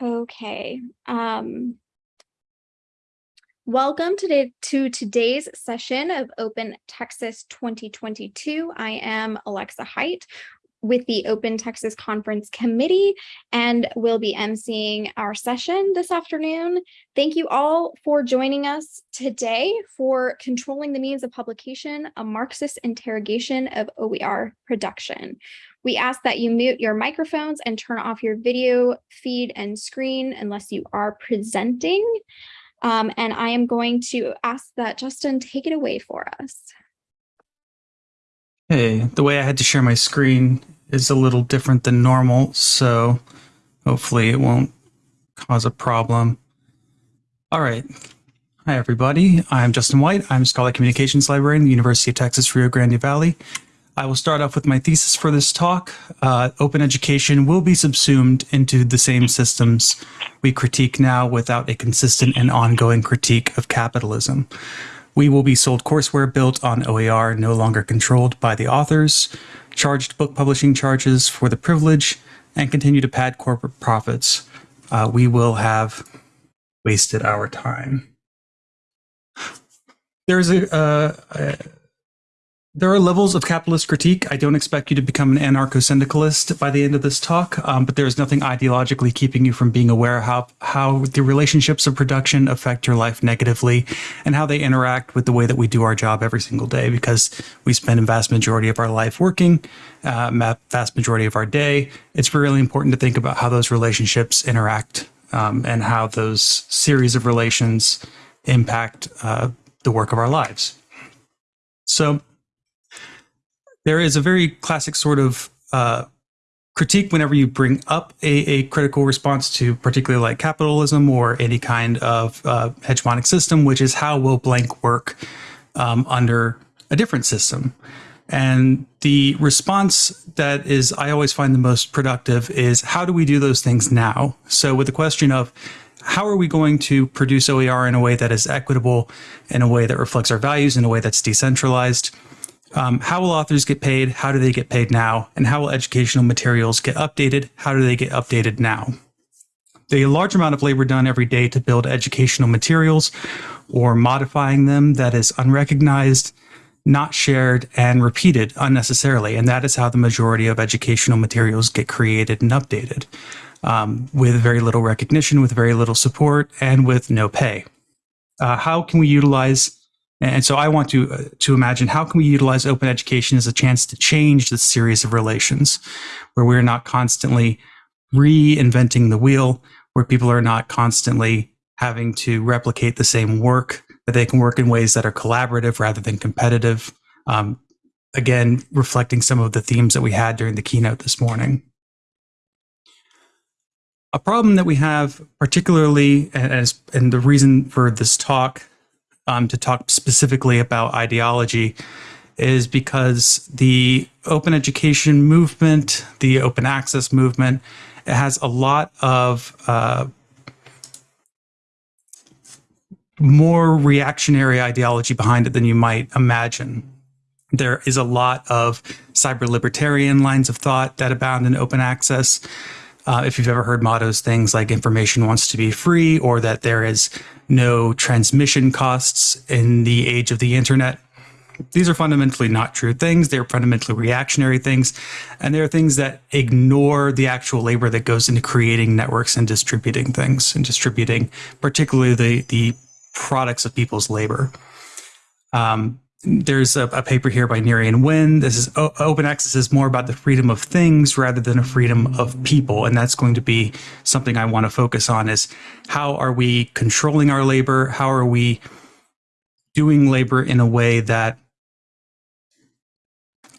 Okay. Um, welcome today to today's session of Open Texas 2022. I am Alexa Height with the Open Texas Conference Committee and will be emceeing our session this afternoon. Thank you all for joining us today for Controlling the Means of Publication, a Marxist interrogation of OER production. We ask that you mute your microphones and turn off your video feed and screen unless you are presenting. Um, and I am going to ask that Justin take it away for us. Hey, the way I had to share my screen is a little different than normal, so hopefully it won't cause a problem. All right. Hi, everybody. I'm Justin White. I'm Scholarly Communications Librarian at the University of Texas, Rio Grande Valley. I will start off with my thesis for this talk. Uh, open education will be subsumed into the same systems we critique now without a consistent and ongoing critique of capitalism. We will be sold courseware built on OER, no longer controlled by the authors, charged book publishing charges for the privilege, and continue to pad corporate profits. Uh, we will have wasted our time. There's a, uh, a there are levels of capitalist critique. I don't expect you to become an anarcho-syndicalist by the end of this talk, um, but there's nothing ideologically keeping you from being aware how how the relationships of production affect your life negatively and how they interact with the way that we do our job every single day because we spend a vast majority of our life working, uh, vast majority of our day. It's really important to think about how those relationships interact um, and how those series of relations impact uh, the work of our lives. So there is a very classic sort of uh, critique whenever you bring up a, a, critical response to particularly like capitalism or any kind of uh, hegemonic system, which is how will blank work um, under a different system. And the response that is, I always find the most productive is how do we do those things now? So with the question of how are we going to produce OER in a way that is equitable, in a way that reflects our values, in a way that's decentralized, um, how will authors get paid? How do they get paid now? And how will educational materials get updated? How do they get updated now? The large amount of labor done every day to build educational materials or modifying them that is unrecognized, not shared, and repeated unnecessarily. And that is how the majority of educational materials get created and updated um, with very little recognition, with very little support, and with no pay. Uh, how can we utilize and so I want to uh, to imagine how can we utilize open education as a chance to change the series of relations where we're not constantly reinventing the wheel, where people are not constantly having to replicate the same work, that they can work in ways that are collaborative rather than competitive. Um, again, reflecting some of the themes that we had during the keynote this morning. A problem that we have particularly, as, and the reason for this talk um, to talk specifically about ideology is because the open education movement, the open access movement, it has a lot of uh, more reactionary ideology behind it than you might imagine. There is a lot of cyber libertarian lines of thought that abound in open access. Uh, if you've ever heard mottos, things like information wants to be free or that there is no transmission costs in the age of the internet. These are fundamentally not true things. They're fundamentally reactionary things. And they're things that ignore the actual labor that goes into creating networks and distributing things and distributing particularly the, the products of people's labor. Um, there's a, a, paper here by Nerian Wen. This is open access is more about the freedom of things rather than a freedom of people. And that's going to be something I want to focus on is how are we controlling our labor? How are we doing labor in a way that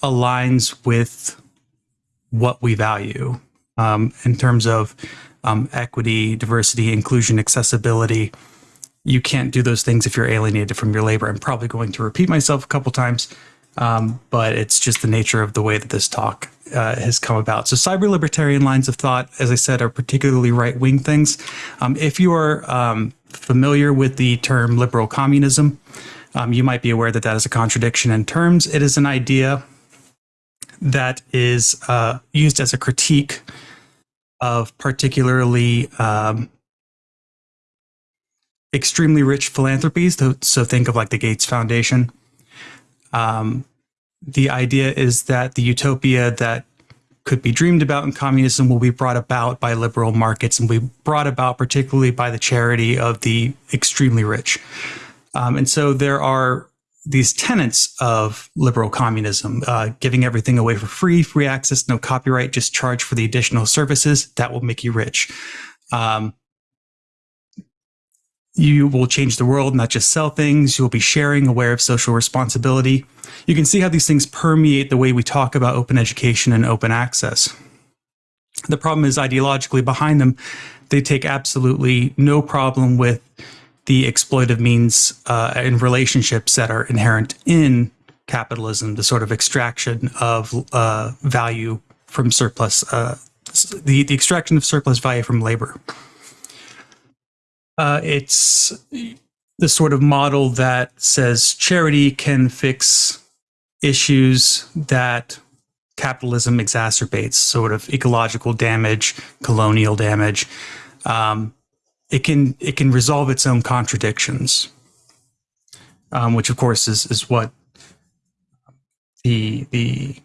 aligns with what we value um, in terms of um, equity, diversity, inclusion, accessibility, you can't do those things if you're alienated from your labor. I'm probably going to repeat myself a couple times, um, but it's just the nature of the way that this talk uh, has come about. So cyber libertarian lines of thought, as I said, are particularly right-wing things. Um, if you are um, familiar with the term liberal communism, um, you might be aware that that is a contradiction in terms. It is an idea that is uh, used as a critique of particularly um, extremely rich philanthropies. So think of like the Gates Foundation. Um, the idea is that the utopia that could be dreamed about in communism will be brought about by liberal markets and be brought about particularly by the charity of the extremely rich. Um, and so there are these tenets of liberal communism, uh, giving everything away for free, free access, no copyright, just charge for the additional services. That will make you rich. Um, you will change the world, not just sell things. You'll be sharing, aware of social responsibility. You can see how these things permeate the way we talk about open education and open access. The problem is ideologically behind them, they take absolutely no problem with the exploitive means uh, and relationships that are inherent in capitalism, the sort of extraction of uh, value from surplus, uh, the, the extraction of surplus value from labor. Uh, it's the sort of model that says charity can fix issues that capitalism exacerbates, sort of ecological damage, colonial damage. Um, it can it can resolve its own contradictions, um, which of course is is what the the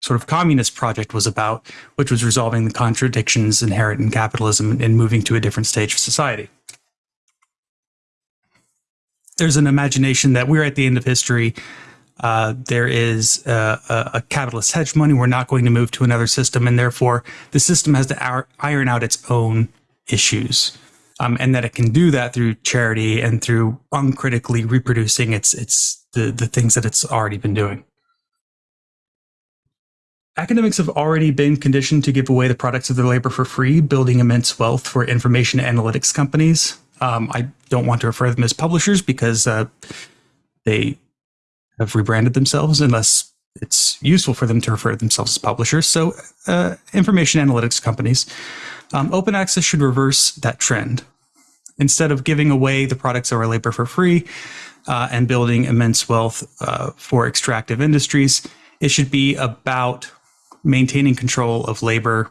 sort of communist project was about, which was resolving the contradictions inherent in capitalism and moving to a different stage of society there's an imagination that we're at the end of history. Uh, there is a, a, capitalist hegemony. We're not going to move to another system, and therefore the system has to iron out its own issues, um, and that it can do that through charity and through uncritically reproducing its its the the things that it's already been doing. Academics have already been conditioned to give away the products of their labor for free, building immense wealth for information analytics companies. Um, I don't want to refer to them as publishers because uh, they have rebranded themselves unless it's useful for them to refer themselves as publishers. So uh, information analytics companies. Um, open access should reverse that trend. Instead of giving away the products of our labor for free uh, and building immense wealth uh, for extractive industries, it should be about maintaining control of labor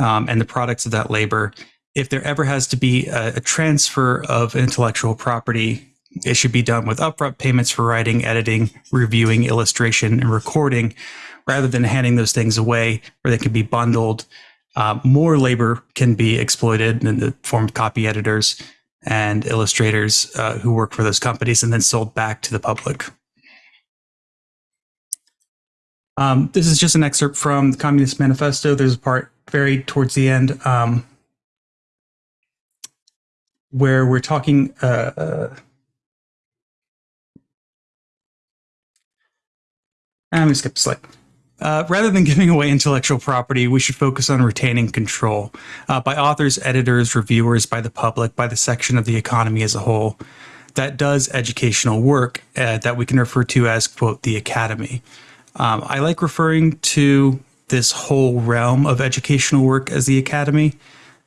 um, and the products of that labor if there ever has to be a, a transfer of intellectual property, it should be done with upfront payments for writing, editing, reviewing, illustration, and recording, rather than handing those things away where they can be bundled. Uh, more labor can be exploited in the form of copy editors and illustrators uh, who work for those companies and then sold back to the public. Um, this is just an excerpt from the Communist Manifesto. There's a part very towards the end um, where we're talking uh, uh, I'm going to skip a slide. Uh, rather than giving away intellectual property, we should focus on retaining control uh, by authors, editors, reviewers, by the public, by the section of the economy as a whole that does educational work uh, that we can refer to as, quote, the academy. Um, I like referring to this whole realm of educational work as the academy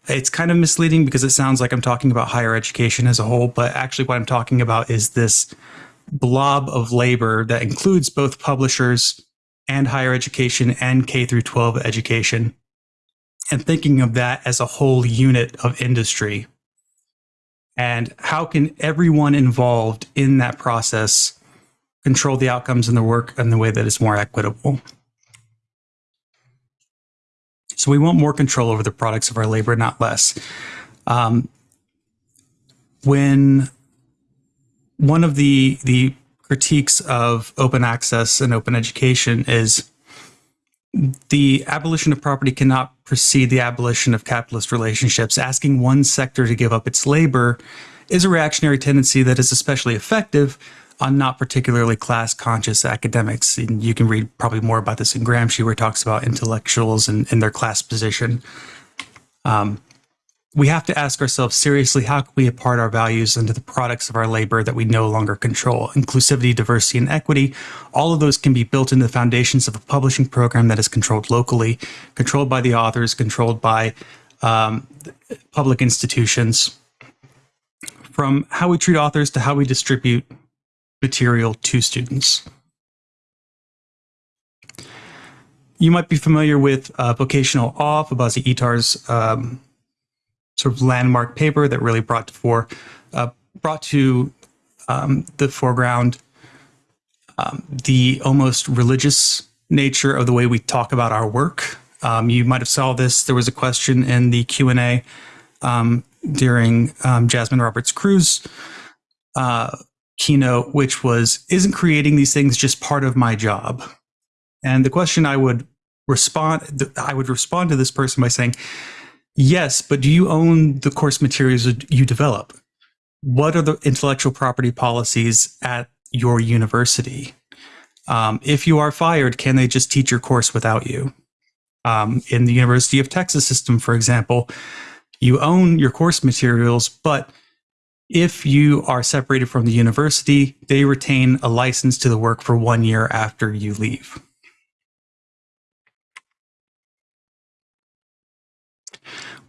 it's kind of misleading because it sounds like I'm talking about higher education as a whole, but actually what I'm talking about is this blob of labor that includes both publishers and higher education and K through 12 education and thinking of that as a whole unit of industry. And how can everyone involved in that process control the outcomes in the work in the way that is more equitable? So we want more control over the products of our labor, not less. Um, when one of the the critiques of open access and open education is the abolition of property cannot precede the abolition of capitalist relationships. Asking one sector to give up its labor is a reactionary tendency that is especially effective on not particularly class conscious academics. And you can read probably more about this in Gramsci, where he talks about intellectuals and, and their class position. Um, we have to ask ourselves seriously how can we impart our values into the products of our labor that we no longer control? Inclusivity, diversity, and equity, all of those can be built into the foundations of a publishing program that is controlled locally, controlled by the authors, controlled by um, public institutions. From how we treat authors to how we distribute material to students. you might be familiar with uh, Vocational Awe, Fobazi Ettarh's um, sort of landmark paper that really brought to fore, uh, brought to um, the foreground um, the almost religious nature of the way we talk about our work. Um, you might have saw this. There was a question in the Q and A um, during um, Jasmine Roberts-Crews uh, keynote, which was, "Isn't creating these things just part of my job?" And the question I would respond, I would respond to this person by saying, "Yes, but do you own the course materials you develop? What are the intellectual property policies at your university? Um, if you are fired, can they just teach your course without you?" Um, in the University of Texas system, for example, you own your course materials, but if you are separated from the university, they retain a license to the work for one year after you leave.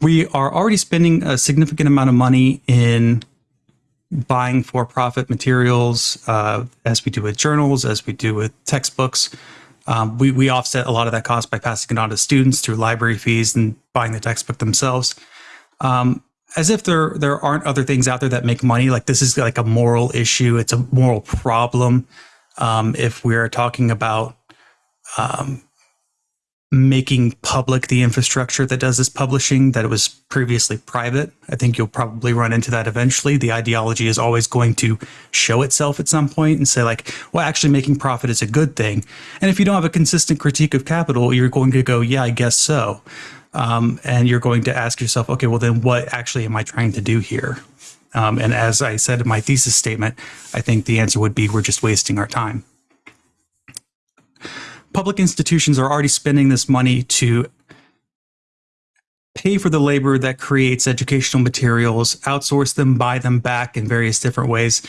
We are already spending a significant amount of money in buying for-profit materials, uh, as we do with journals, as we do with textbooks. Um, we, we offset a lot of that cost by passing it on to students through library fees and buying the textbook themselves. Um, as if there there aren't other things out there that make money. Like this is like a moral issue. It's a moral problem. Um, if we're talking about um, making public the infrastructure that does this publishing that it was previously private. I think you'll probably run into that eventually. The ideology is always going to show itself at some point and say like, well, actually making profit is a good thing. And if you don't have a consistent critique of capital, you're going to go, yeah, I guess so. Um, and you're going to ask yourself, okay, well then what actually am I trying to do here? Um, and as I said in my thesis statement, I think the answer would be we're just wasting our time public institutions are already spending this money to pay for the labor that creates educational materials, outsource them, buy them back in various different ways.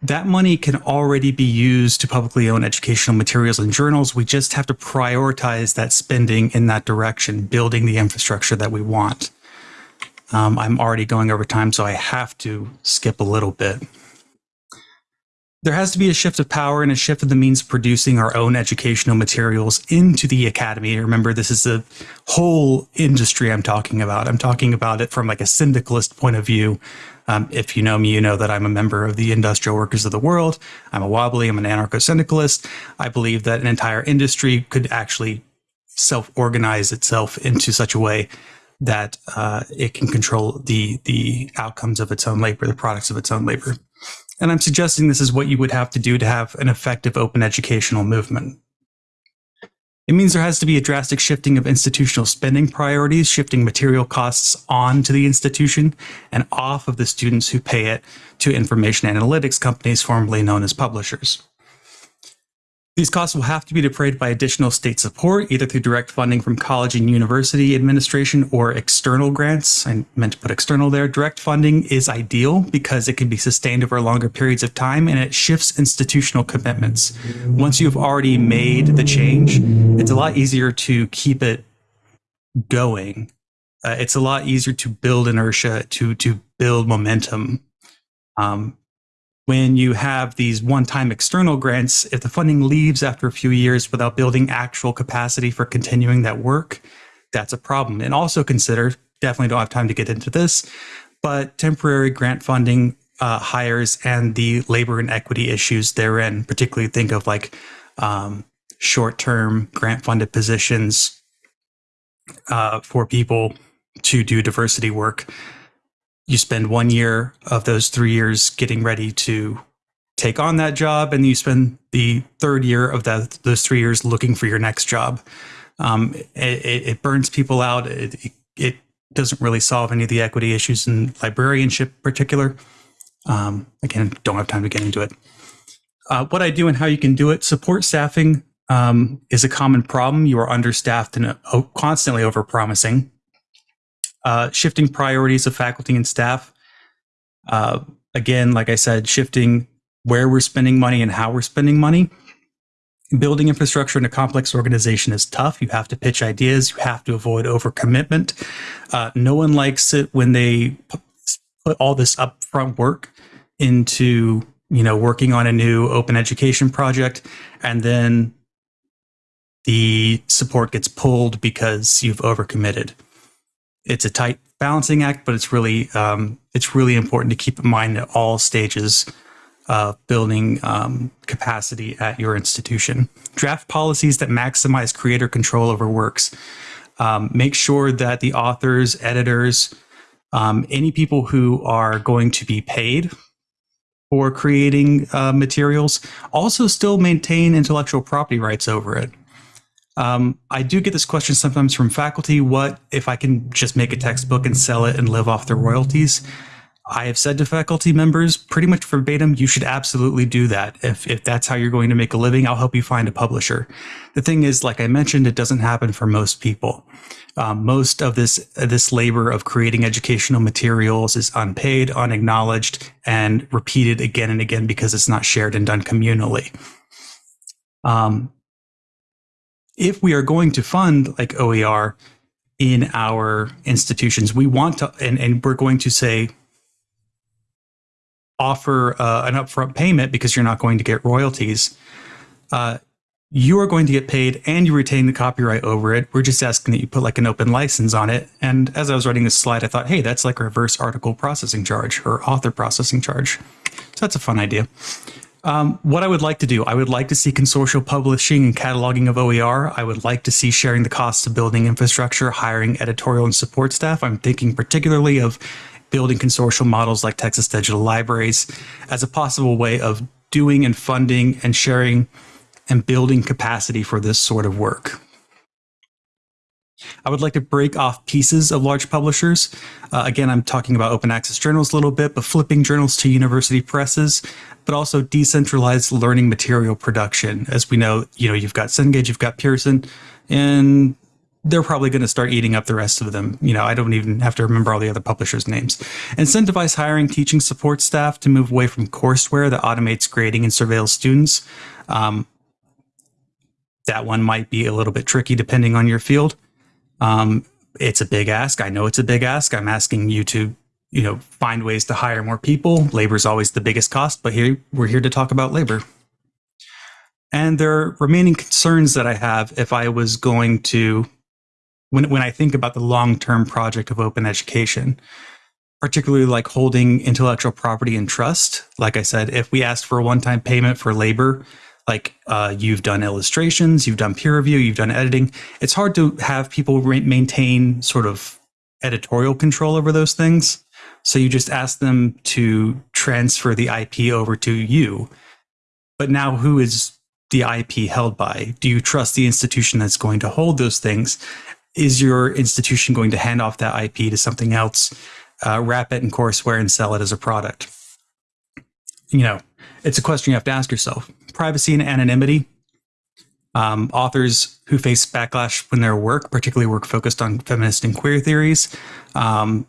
That money can already be used to publicly own educational materials and journals. We just have to prioritize that spending in that direction, building the infrastructure that we want. Um, I'm already going over time, so I have to skip a little bit there has to be a shift of power and a shift of the means of producing our own educational materials into the academy. Remember, this is the whole industry I'm talking about. I'm talking about it from like a syndicalist point of view. Um, if you know me, you know that I'm a member of the Industrial Workers of the World. I'm a wobbly. I'm an anarcho-syndicalist. I believe that an entire industry could actually self-organize itself into such a way that uh, it can control the the outcomes of its own labor, the products of its own labor. And I'm suggesting this is what you would have to do to have an effective open educational movement. It means there has to be a drastic shifting of institutional spending priorities, shifting material costs onto the institution and off of the students who pay it to information analytics companies formerly known as publishers. These costs will have to be defrayed by additional state support, either through direct funding from college and university administration or external grants. I meant to put external there. Direct funding is ideal because it can be sustained over longer periods of time and it shifts institutional commitments. Once you've already made the change, it's a lot easier to keep it going. Uh, it's a lot easier to build inertia, to to build momentum. Um, when you have these one-time external grants, if the funding leaves after a few years without building actual capacity for continuing that work, that's a problem. And also consider, definitely don't have time to get into this, but temporary grant funding uh, hires and the labor and equity issues therein, particularly think of like um, short-term grant-funded positions uh, for people to do diversity work you spend one year of those three years getting ready to take on that job, and you spend the third year of that those three years looking for your next job. Um, it, it, burns people out. It, it, doesn't really solve any of the equity issues in librarianship, in particular. Um, again, don't have time to get into it. Uh, what I do and how you can do it: support staffing um, is a common problem. You are understaffed and uh, constantly overpromising uh, shifting priorities of faculty and staff. Uh, again, like I said, shifting where we're spending money and how we're spending money. Building infrastructure in a complex organization is tough. You have to pitch ideas. You have to avoid overcommitment. Uh, no one likes it when they put all this upfront work into you know working on a new open education project and then the support gets pulled because you've overcommitted. It's a tight balancing act, but it's really um, it's really important to keep in mind at all stages of building um, capacity at your institution. Draft policies that maximize creator control over works. Um, make sure that the authors, editors, um, any people who are going to be paid for creating uh, materials also still maintain intellectual property rights over it. Um, I do get this question sometimes from faculty. What if I can just make a textbook and sell it and live off the royalties? I have said to faculty members pretty much verbatim, you should absolutely do that. If, if that's how you're going to make a living, I'll help you find a publisher. The thing is, like I mentioned, it doesn't happen for most people. Um, most of this this labor of creating educational materials is unpaid, unacknowledged, and repeated again and again because it's not shared and done communally. Um, if we are going to fund like OER in our institutions, we want to, and, and we're going to say, offer uh, an upfront payment because you're not going to get royalties. Uh, you are going to get paid and you retain the copyright over it. We're just asking that you put like an open license on it. And as I was writing this slide, I thought, hey, that's like reverse article processing charge or author processing charge. So that's a fun idea. Um, what I would like to do, I would like to see consortial publishing and cataloging of OER. I would like to see sharing the costs of building infrastructure, hiring editorial and support staff. I'm thinking particularly of building consortial models like Texas Digital Libraries as a possible way of doing and funding and sharing and building capacity for this sort of work. I would like to break off pieces of large publishers. Uh, again, I'm talking about open access journals a little bit, but flipping journals to university presses, but also decentralized learning material production. As we know, you know, you've got Cengage, you've got Pearson, and they're probably going to start eating up the rest of them. You know, I don't even have to remember all the other publishers' names. Incentivize hiring teaching support staff to move away from courseware that automates grading and surveils students. Um, that one might be a little bit tricky depending on your field. Um, it's a big ask. I know it's a big ask. I'm asking you to, you know, find ways to hire more people. Labor is always the biggest cost, but here we're here to talk about labor. And there are remaining concerns that I have if I was going to, when, when I think about the long-term project of open education, particularly like holding intellectual property in trust. Like I said, if we asked for a one-time payment for labor, like uh, you've done illustrations, you've done peer review, you've done editing. It's hard to have people maintain sort of editorial control over those things. So you just ask them to transfer the IP over to you. But now who is the IP held by? Do you trust the institution that's going to hold those things? Is your institution going to hand off that IP to something else, uh, wrap it in courseware and sell it as a product? You know, it's a question you have to ask yourself privacy and anonymity. Um, authors who face backlash when their work, particularly work focused on feminist and queer theories, um,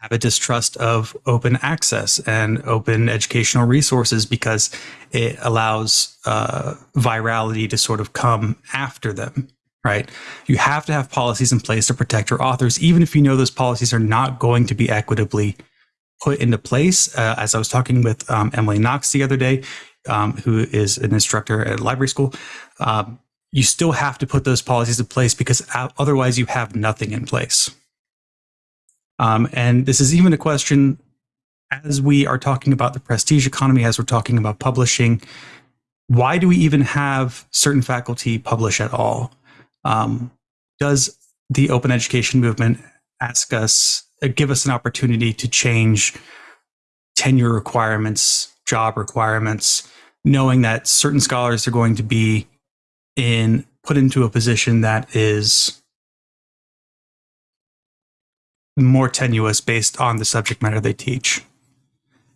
have a distrust of open access and open educational resources because it allows uh, virality to sort of come after them, right? You have to have policies in place to protect your authors, even if you know those policies are not going to be equitably put into place. Uh, as I was talking with um, Emily Knox the other day, um, who is an instructor at library school, um, you still have to put those policies in place because otherwise you have nothing in place. Um, and this is even a question as we are talking about the prestige economy, as we're talking about publishing, why do we even have certain faculty publish at all? Um, does the open education movement ask us, uh, give us an opportunity to change tenure requirements, job requirements, knowing that certain scholars are going to be in put into a position that is more tenuous based on the subject matter they teach.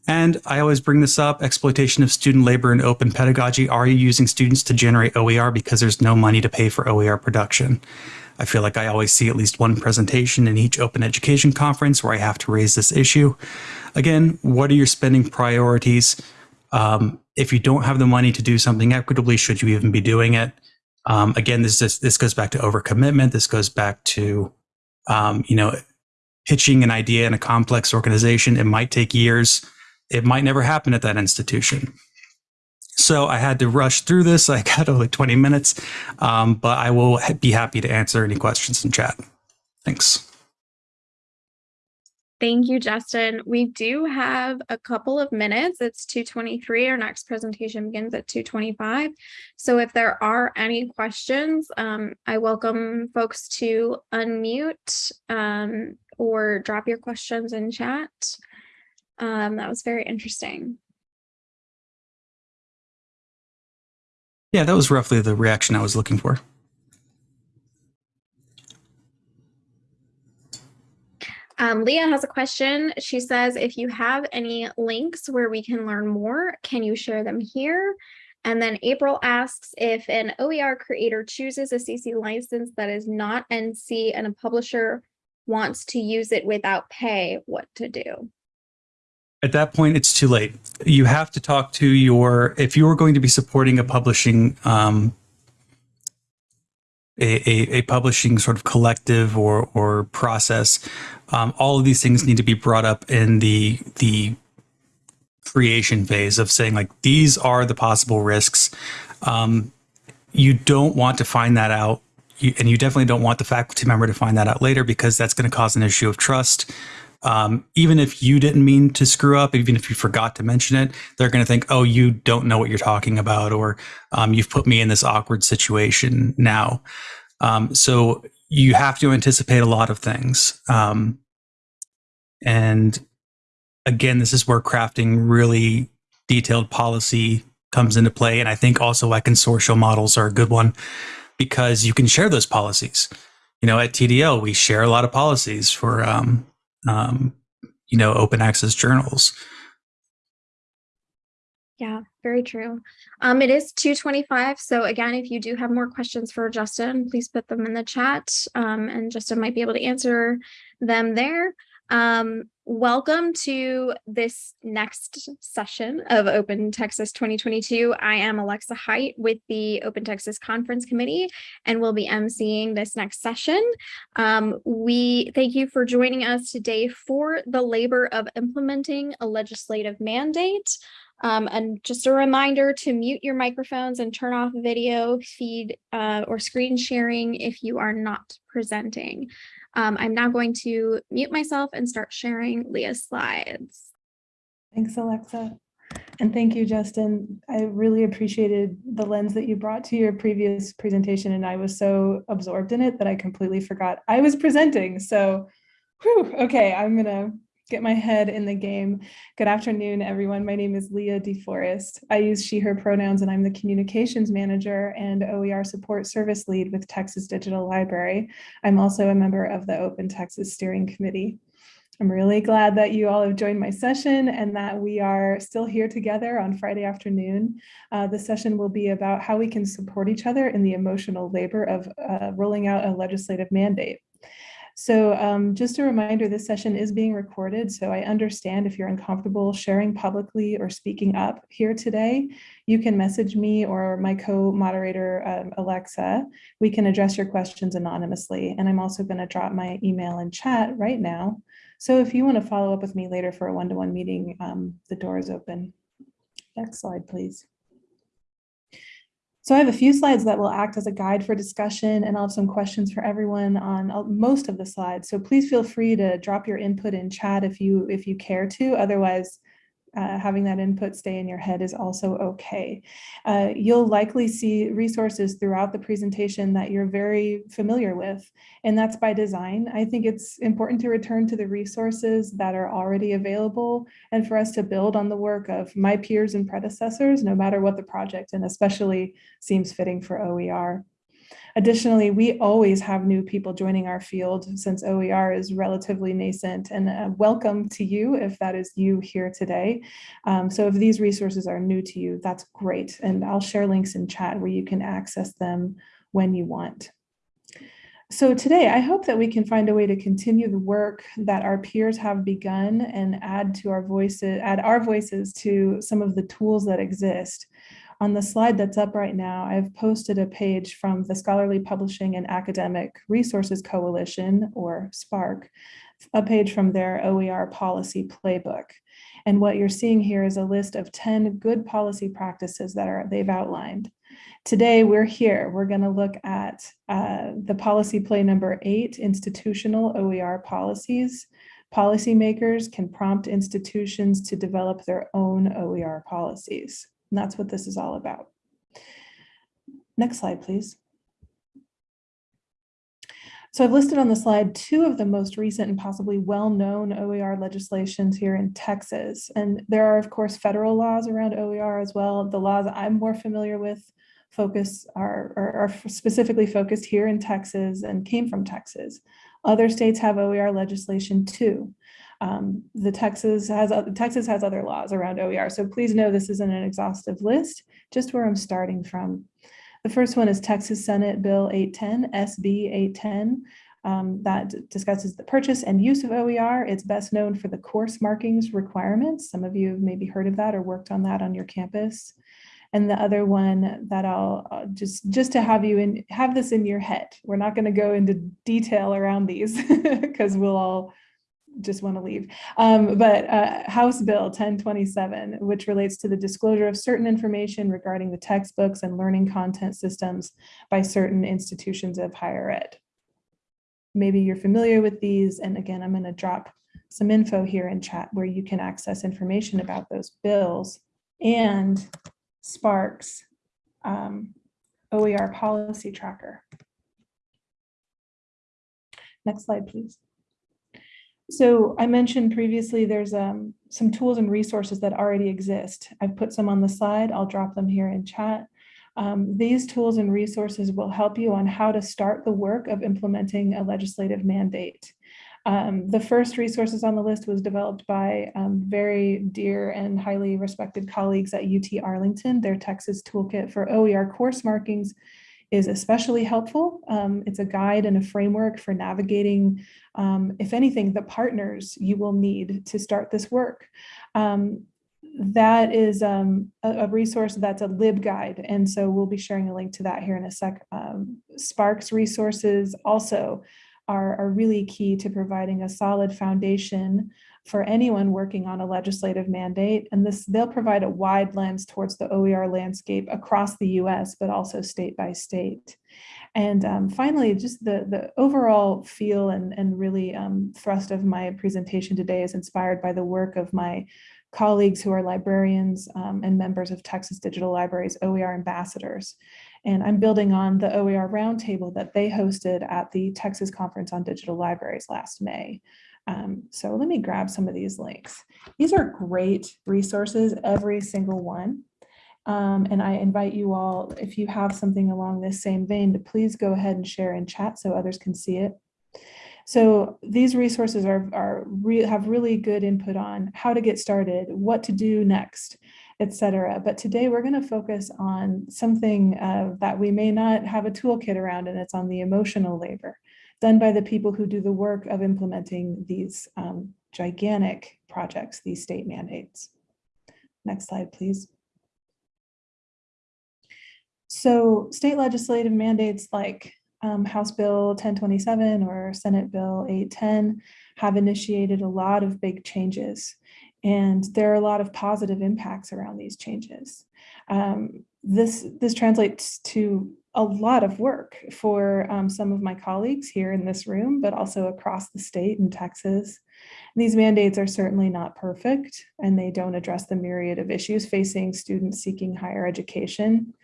And I always bring this up, exploitation of student labor in open pedagogy. Are you using students to generate OER because there's no money to pay for OER production? I feel like I always see at least one presentation in each open education conference where I have to raise this issue. Again, what are your spending priorities? Um, if you don't have the money to do something equitably, should you even be doing it? Um, again, this just, this goes back to overcommitment. This goes back to um, you know pitching an idea in a complex organization. It might take years. It might never happen at that institution. So I had to rush through this. I got only 20 minutes, um, but I will be happy to answer any questions in chat. Thanks. Thank you, Justin. We do have a couple of minutes. It's 2:23. Our next presentation begins at 2:25. So if there are any questions, um, I welcome folks to unmute um, or drop your questions in chat. Um, that was very interesting. Yeah, that was roughly the reaction I was looking for. Um, Leah has a question. She says, if you have any links where we can learn more, can you share them here? And then April asks if an OER creator chooses a CC license that is not NC and a publisher wants to use it without pay, what to do? At that point, it's too late. You have to talk to your, if you are going to be supporting a publishing um, a, a, a, publishing sort of collective or or process. Um, all of these things need to be brought up in the the creation phase of saying like these are the possible risks. Um, you don't want to find that out, you, and you definitely don't want the faculty member to find that out later because that's going to cause an issue of trust. Um, even if you didn't mean to screw up, even if you forgot to mention it, they're going to think, oh, you don't know what you're talking about, or um, you've put me in this awkward situation now. Um, so you have to anticipate a lot of things. Um, and again, this is where crafting really detailed policy comes into play. And I think also why consortial models are a good one because you can share those policies. You know, at TDL, we share a lot of policies for um, you know, open access journals. Yeah, very true. Um, it is 225. So again, if you do have more questions for Justin, please put them in the chat um, and Justin might be able to answer them there. Um, welcome to this next session of Open Texas 2022. I am Alexa Height with the Open Texas Conference Committee and will be emceeing this next session. Um, we thank you for joining us today for the labor of implementing a legislative mandate. Um, and just a reminder to mute your microphones and turn off video feed uh, or screen sharing if you are not presenting. Um, I'm now going to mute myself and start sharing Leah's slides. Thanks, Alexa. And thank you, Justin. I really appreciated the lens that you brought to your previous presentation, and I was so absorbed in it that I completely forgot I was presenting. So, whew, okay, I'm gonna get my head in the game. Good afternoon, everyone. My name is Leah DeForest. I use she, her pronouns, and I'm the communications manager and OER support service lead with Texas Digital Library. I'm also a member of the Open Texas Steering Committee. I'm really glad that you all have joined my session and that we are still here together on Friday afternoon. Uh, the session will be about how we can support each other in the emotional labor of uh, rolling out a legislative mandate. So um, just a reminder, this session is being recorded, so I understand if you're uncomfortable sharing publicly or speaking up here today, you can message me or my co-moderator, um, Alexa. We can address your questions anonymously, and I'm also gonna drop my email in chat right now. So if you wanna follow up with me later for a one-to-one -one meeting, um, the door is open. Next slide, please. So I have a few slides that will act as a guide for discussion and I'll have some questions for everyone on uh, most of the slides. So please feel free to drop your input in chat if you if you care to. Otherwise, uh, having that input stay in your head is also okay. Uh, you'll likely see resources throughout the presentation that you're very familiar with, and that's by design. I think it's important to return to the resources that are already available and for us to build on the work of my peers and predecessors, no matter what the project, and especially seems fitting for OER. Additionally, we always have new people joining our field since OER is relatively nascent and uh, welcome to you if that is you here today. Um, so if these resources are new to you, that's great. And I'll share links in chat where you can access them when you want. So today, I hope that we can find a way to continue the work that our peers have begun and add to our voices, add our voices to some of the tools that exist. On the slide that's up right now, I've posted a page from the Scholarly Publishing and Academic Resources Coalition, or SPARC, a page from their OER policy playbook. And what you're seeing here is a list of 10 good policy practices that are they've outlined. Today, we're here. We're going to look at uh, the policy play number eight, institutional OER policies. Policymakers can prompt institutions to develop their own OER policies. And that's what this is all about. Next slide, please. So I've listed on the slide two of the most recent and possibly well-known OER legislations here in Texas. And there are, of course, federal laws around OER as well. The laws I'm more familiar with focus are, are, are specifically focused here in Texas and came from Texas. Other states have OER legislation too. Um, the Texas has Texas has other laws around OER. So please know this isn't an exhaustive list, just where I'm starting from. The first one is Texas Senate Bill 810, SB 810. Um, that discusses the purchase and use of OER. It's best known for the course markings requirements. Some of you have maybe heard of that or worked on that on your campus. And the other one that I'll uh, just just to have you in have this in your head. We're not going to go into detail around these because we'll all just want to leave. Um, but uh, House Bill 1027, which relates to the disclosure of certain information regarding the textbooks and learning content systems by certain institutions of higher ed. Maybe you're familiar with these. And again, I'm going to drop some info here in chat where you can access information about those bills and SPARC's um, OER policy tracker. Next slide, please. So I mentioned previously there's um, some tools and resources that already exist. I've put some on the slide. I'll drop them here in chat. Um, these tools and resources will help you on how to start the work of implementing a legislative mandate. Um, the first resources on the list was developed by um, very dear and highly respected colleagues at UT Arlington. Their Texas Toolkit for OER course markings is especially helpful. Um, it's a guide and a framework for navigating, um, if anything, the partners you will need to start this work. Um, that is um, a, a, resource that's a LibGuide. And so we'll be sharing a link to that here in a sec. Um, SPARC's resources also are, are really key to providing a solid foundation for anyone working on a legislative mandate. And this they'll provide a wide lens towards the OER landscape across the US, but also state by state. And um, finally, just the, the overall feel and, and really um, thrust of my presentation today is inspired by the work of my colleagues who are librarians um, and members of Texas Digital Libraries OER ambassadors. And I'm building on the OER roundtable that they hosted at the Texas Conference on Digital Libraries last May. Um, so let me grab some of these links. These are great resources, every single one. Um, and I invite you all, if you have something along this same vein, to please go ahead and share in chat so others can see it. So these resources are, are re have really good input on how to get started, what to do next, etc. But today we're going to focus on something uh, that we may not have a toolkit around, and it's on the emotional labor done by the people who do the work of implementing these um, gigantic projects, these state mandates. Next slide, please. So state legislative mandates like um, House Bill 1027 or Senate Bill 810 have initiated a lot of big changes. And there are a lot of positive impacts around these changes. Um, this, this translates to a lot of work for um, some of my colleagues here in this room, but also across the state in Texas. These mandates are certainly not perfect and they don't address the myriad of issues facing students seeking higher education.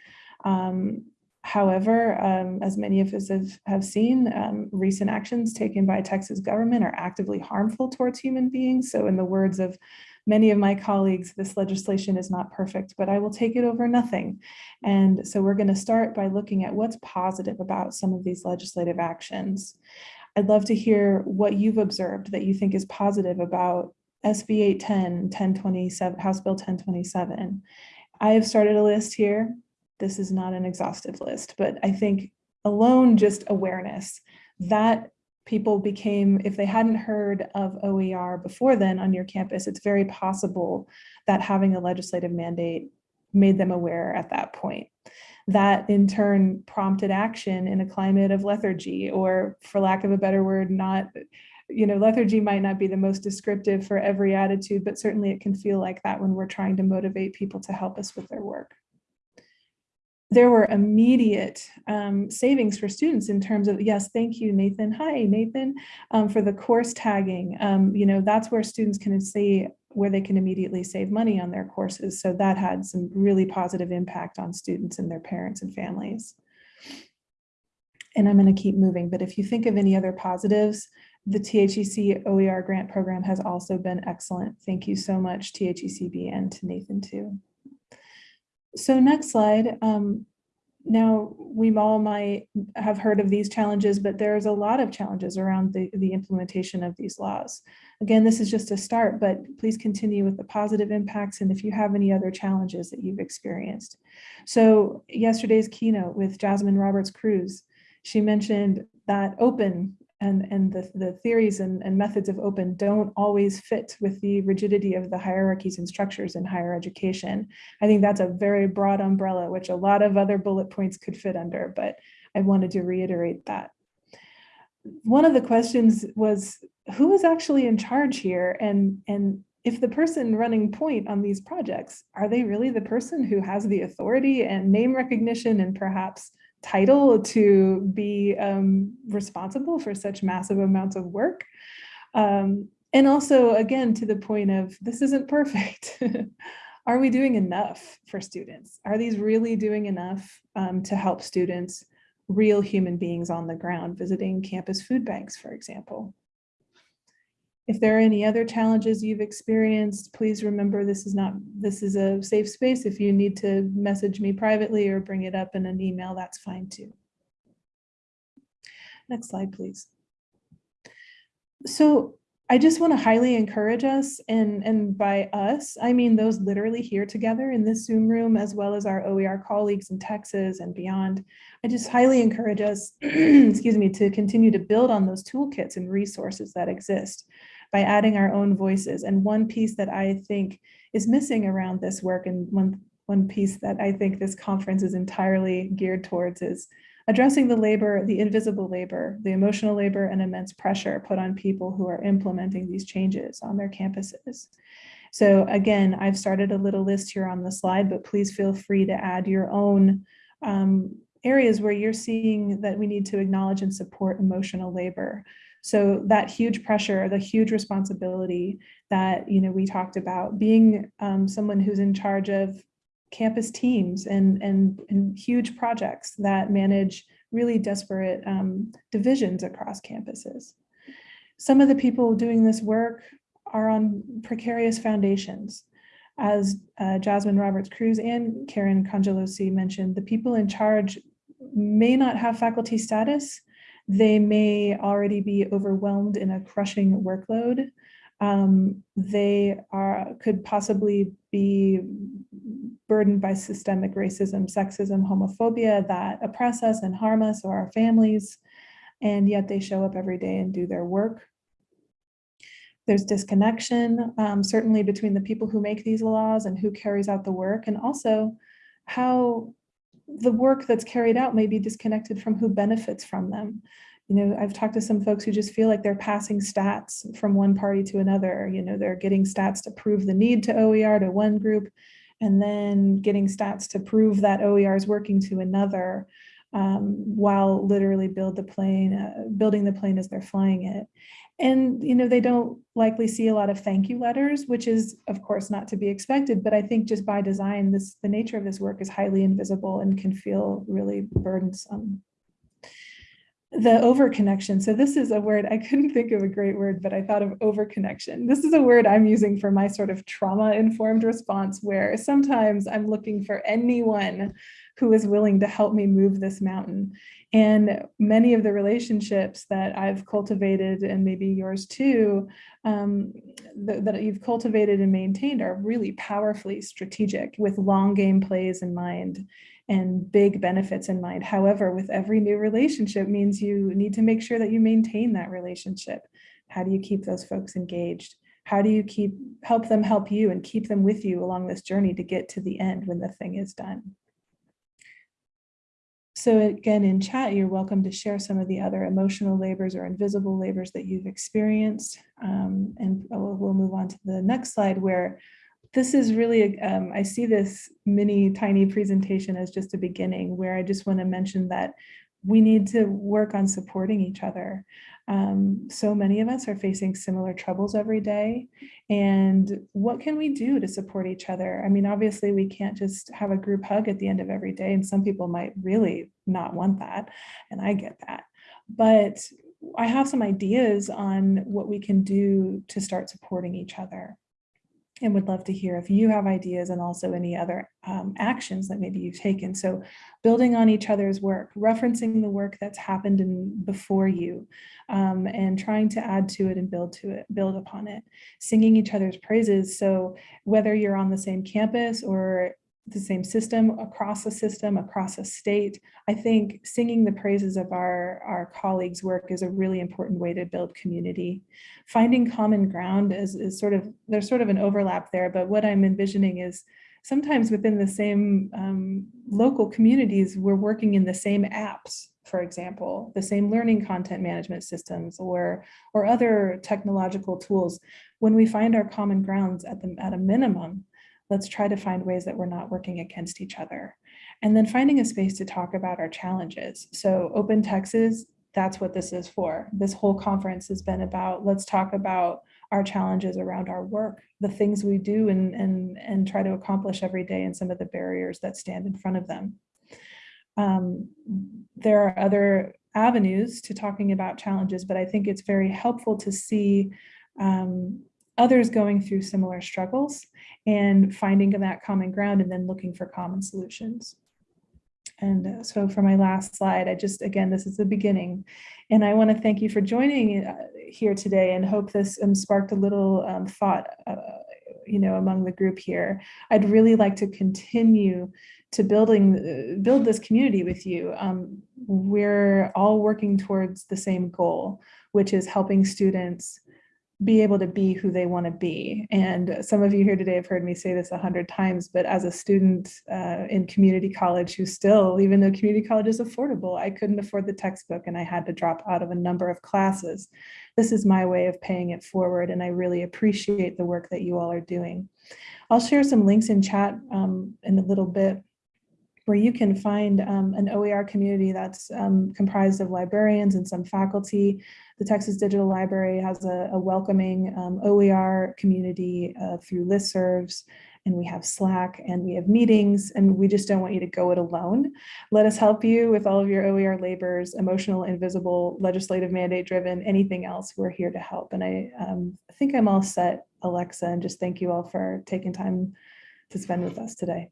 Um, however, um, as many of us have, have seen, um, recent actions taken by Texas government are actively harmful towards human beings. So in the words of many of my colleagues, this legislation is not perfect, but I will take it over nothing. And so we're going to start by looking at what's positive about some of these legislative actions. I'd love to hear what you've observed that you think is positive about SB 810, 1027, House Bill 1027. I have started a list here. This is not an exhaustive list, but I think alone just awareness that people became, if they hadn't heard of OER before then on your campus, it's very possible that having a legislative mandate made them aware at that point. That in turn prompted action in a climate of lethargy, or for lack of a better word, not you know, lethargy might not be the most descriptive for every attitude, but certainly it can feel like that when we're trying to motivate people to help us with their work. There were immediate um, savings for students in terms of, yes, thank you, Nathan. Hi, Nathan, um, for the course tagging. Um, you know, that's where students can see where they can immediately save money on their courses. So that had some really positive impact on students and their parents and families. And I'm going to keep moving, but if you think of any other positives, the THEC OER grant program has also been excellent. Thank you so much, THECB and to Nathan too. So next slide. Um, now, we all might have heard of these challenges, but there's a lot of challenges around the, the implementation of these laws. Again, this is just a start, but please continue with the positive impacts and if you have any other challenges that you've experienced. So yesterday's keynote with Jasmine Roberts-Crews, she mentioned that open and, and the, the theories and, and methods of open don't always fit with the rigidity of the hierarchies and structures in higher education. I think that's a very broad umbrella, which a lot of other bullet points could fit under, but I wanted to reiterate that. One of the questions was, who is actually in charge here? And, and if the person running point on these projects, are they really the person who has the authority and name recognition and perhaps title to be um, responsible for such massive amounts of work. Um, and also, again, to the point of this isn't perfect. Are we doing enough for students? Are these really doing enough um, to help students, real human beings on the ground, visiting campus food banks, for example? If there are any other challenges you've experienced, please remember this is not, this is a safe space. If you need to message me privately or bring it up in an email, that's fine too. Next slide, please. So I just want to highly encourage us, and, and by us, I mean those literally here together in this Zoom room, as well as our OER colleagues in Texas and beyond. I just highly encourage us, excuse me, to continue to build on those toolkits and resources that exist by adding our own voices. And one piece that I think is missing around this work and one, one piece that I think this conference is entirely geared towards is addressing the labor, the invisible labor, the emotional labor and immense pressure put on people who are implementing these changes on their campuses. So again, I've started a little list here on the slide, but please feel free to add your own um, areas where you're seeing that we need to acknowledge and support emotional labor. So that huge pressure, the huge responsibility that you know we talked about, being um, someone who's in charge of campus teams and, and, and huge projects that manage really disparate um, divisions across campuses. Some of the people doing this work are on precarious foundations. As uh, Jasmine Roberts-Crews and Karen Cangialosi mentioned, the people in charge may not have faculty status, they may already be overwhelmed in a crushing workload. Um, they are could possibly be burdened by systemic racism, sexism, homophobia that oppress us and harm us or our families, and yet they show up every day and do their work. There's disconnection, um, certainly between the people who make these laws and who carries out the work, and also how the work that's carried out may be disconnected from who benefits from them. You know, I've talked to some folks who just feel like they're passing stats from one party to another. You know, they're getting stats to prove the need to OER to one group, and then getting stats to prove that OER is working to another um, while literally build the plane, uh, building the plane as they're flying it. And, you know, they don't likely see a lot of thank you letters, which is, of course, not to be expected. But I think just by design, this the nature of this work is highly invisible and can feel really burdensome. The overconnection. So this is a word, I couldn't think of a great word, but I thought of overconnection. This is a word I'm using for my sort of trauma-informed response, where sometimes I'm looking for anyone who is willing to help me move this mountain. And many of the relationships that I've cultivated, and maybe yours too, um, th that you've cultivated and maintained are really powerfully strategic with long game plays in mind and big benefits in mind. However, with every new relationship means you need to make sure that you maintain that relationship. How do you keep those folks engaged? How do you keep help them help you and keep them with you along this journey to get to the end when the thing is done? So again, in chat, you're welcome to share some of the other emotional labors or invisible labors that you've experienced. Um, and we'll, we'll move on to the next slide where this is really, um, I see this mini tiny presentation as just a beginning where I just want to mention that we need to work on supporting each other. Um, so many of us are facing similar troubles every day. And what can we do to support each other? I mean, obviously we can't just have a group hug at the end of every day. And some people might really not want that. And I get that. But I have some ideas on what we can do to start supporting each other and would love to hear if you have ideas and also any other um, actions that maybe you've taken. So building on each other's work, referencing the work that's happened in before you um, and trying to add to it and build to it, build upon it, singing each other's praises. So whether you're on the same campus or the same system, across a system, across a state. I think singing the praises of our, our colleagues' work is a really important way to build community. Finding common ground is, is sort of, there's sort of an overlap there, but what I'm envisioning is sometimes within the same um, local communities, we're working in the same apps, for example, the same learning content management systems or, or other technological tools. When we find our common grounds at, the, at a minimum, let's try to find ways that we're not working against each other. And then finding a space to talk about our challenges. So Open Texas, that's what this is for. This whole conference has been about, let's talk about our challenges around our work, the things we do and, and, and try to accomplish every day and some of the barriers that stand in front of them. Um, there are other avenues to talking about challenges, but I think it's very helpful to see um, others going through similar struggles and finding that common ground and then looking for common solutions. And uh, so for my last slide, I just, again, this is the beginning. And I wanna thank you for joining uh, here today and hope this um, sparked a little um, thought, uh, you know, among the group here. I'd really like to continue to building, uh, build this community with you. Um, we're all working towards the same goal, which is helping students be able to be who they want to be. And some of you here today have heard me say this a hundred times, but as a student uh, in community college who still, even though community college is affordable, I couldn't afford the textbook and I had to drop out of a number of classes. This is my way of paying it forward and I really appreciate the work that you all are doing. I'll share some links in chat um, in a little bit where you can find um, an OER community that's um, comprised of librarians and some faculty. The Texas Digital Library has a, a welcoming um, OER community uh, through listservs, and we have Slack and we have meetings, and we just don't want you to go it alone. Let us help you with all of your OER labors, emotional, invisible, legislative mandate driven, anything else, we're here to help. And I, um, I think I'm all set, Alexa, and just thank you all for taking time to spend with us today.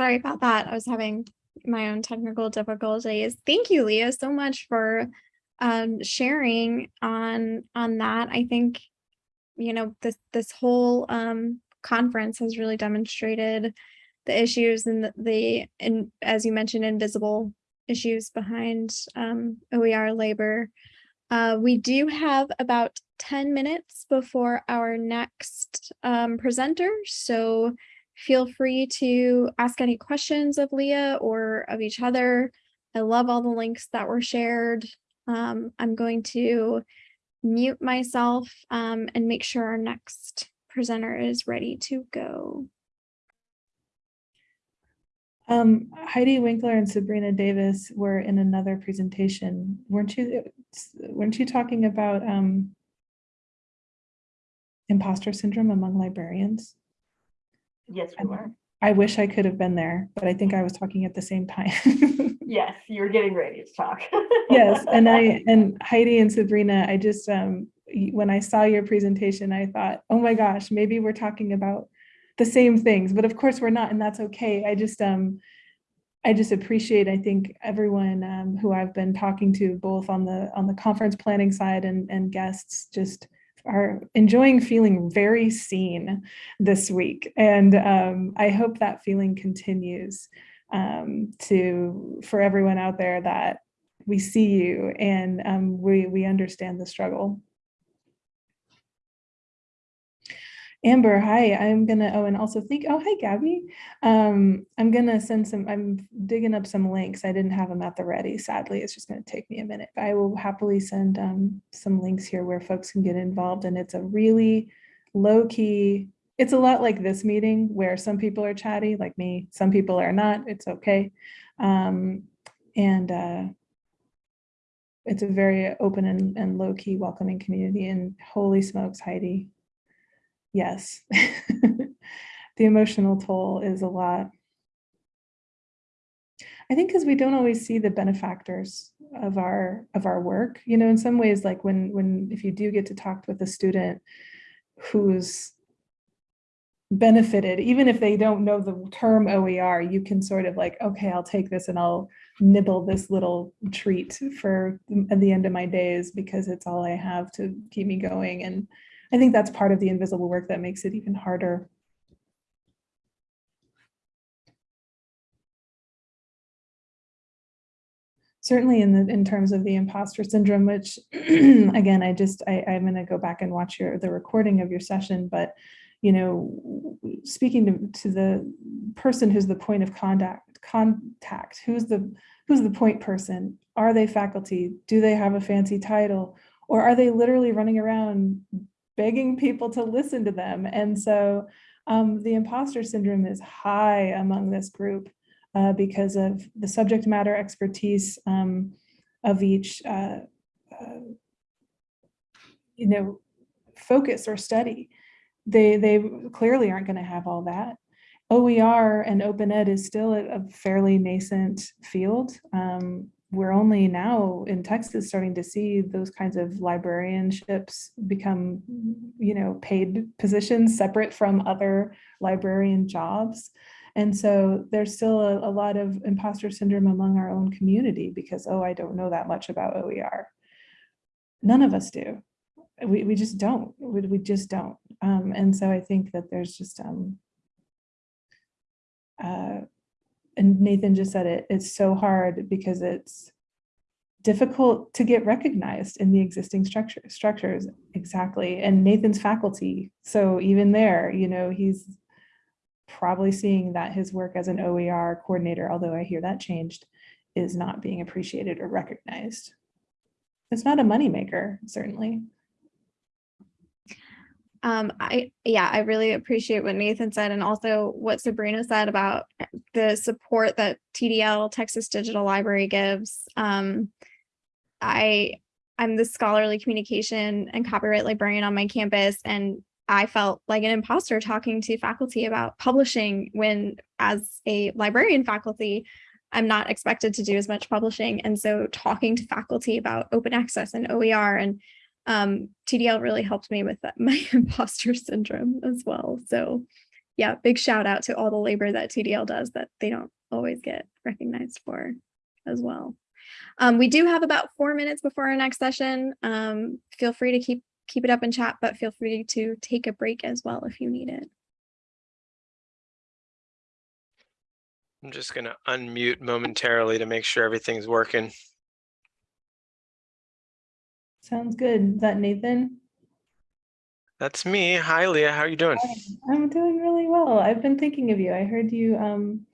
Sorry about that. I was having my own technical difficulties. Thank you, Leah, so much for um, sharing on on that. I think, you know, this this whole um, conference has really demonstrated the issues and the, the and as you mentioned, invisible issues behind um, OER labor. Uh, we do have about 10 minutes before our next um, presenter. So Feel free to ask any questions of Leah or of each other. I love all the links that were shared. Um, I'm going to mute myself um, and make sure our next presenter is ready to go. Um, Heidi Winkler and Sabrina Davis were in another presentation. Weren't you, weren't you talking about um, imposter syndrome among librarians? Yes, we were. I wish I could have been there, but I think I was talking at the same time. Yes, you were getting ready to talk. yes, and I and Heidi and Sabrina, I just um when I saw your presentation, I thought, oh my gosh, maybe we're talking about the same things, but of course we're not, and that's okay. I just um I just appreciate, I think, everyone um, who I've been talking to, both on the on the conference planning side and and guests, just are enjoying feeling very seen this week. And um, I hope that feeling continues um, to for everyone out there that we see you and um, we, we understand the struggle. Amber, hi, I'm gonna, oh, and also think, oh, hi, Gabby. Um, I'm gonna send some, I'm digging up some links. I didn't have them at the ready, sadly. It's just gonna take me a minute. But I will happily send um, some links here where folks can get involved and it's a really low key, it's a lot like this meeting where some people are chatty like me, some people are not, it's okay. Um, and uh, it's a very open and, and low key welcoming community and holy smokes, Heidi, yes. the emotional toll is a lot. I think because we don't always see the benefactors of our of our work. You know, in some ways, like when when if you do get to talk with a student who's benefited, even if they don't know the term OER, you can sort of like, okay, I'll take this and I'll nibble this little treat for at the end of my days because it's all I have to keep me going. And I think that's part of the invisible work that makes it even harder. Certainly in the in terms of the imposter syndrome, which again, I just I, I'm going to go back and watch your the recording of your session, but you know, speaking to, to the person who's the point of contact, contact, who's the who's the point person? Are they faculty? Do they have a fancy title? Or are they literally running around begging people to listen to them. And so um, the imposter syndrome is high among this group uh, because of the subject matter expertise um, of each, uh, uh, you know, focus or study. They, they clearly aren't going to have all that. OER and open ed is still a, a fairly nascent field. Um, we're only now in Texas starting to see those kinds of librarianships become, you know, paid positions separate from other librarian jobs. And so there's still a, a, lot of imposter syndrome among our own community because, oh, I don't know that much about OER. None of us do. We, we just don't. We, we just don't. Um, and so I think that there's just um, uh, and Nathan just said it, it's so hard because it's difficult to get recognized in the existing structure, structures. Exactly. And Nathan's faculty. So even there, you know, he's probably seeing that his work as an OER coordinator, although I hear that changed, is not being appreciated or recognized. It's not a moneymaker, certainly. Um, I, yeah, I really appreciate what Nathan said and also what Sabrina said about the support that TDL, Texas Digital Library gives. Um, I, I'm the scholarly communication and copyright librarian on my campus and I felt like an imposter talking to faculty about publishing when as a librarian faculty, I'm not expected to do as much publishing. And so talking to faculty about open access and OER and um, TDL really helped me with that, my imposter syndrome as well. So yeah, big shout out to all the labor that TDL does that they don't always get recognized for as well. Um, we do have about four minutes before our next session. Um, feel free to keep keep it up in chat, but feel free to take a break as well if you need it. I'm just going to unmute momentarily to make sure everything's working. Sounds good. Is that Nathan? That's me. Hi, Leah. How are you doing? I'm doing really well. I've been thinking of you. I heard you um,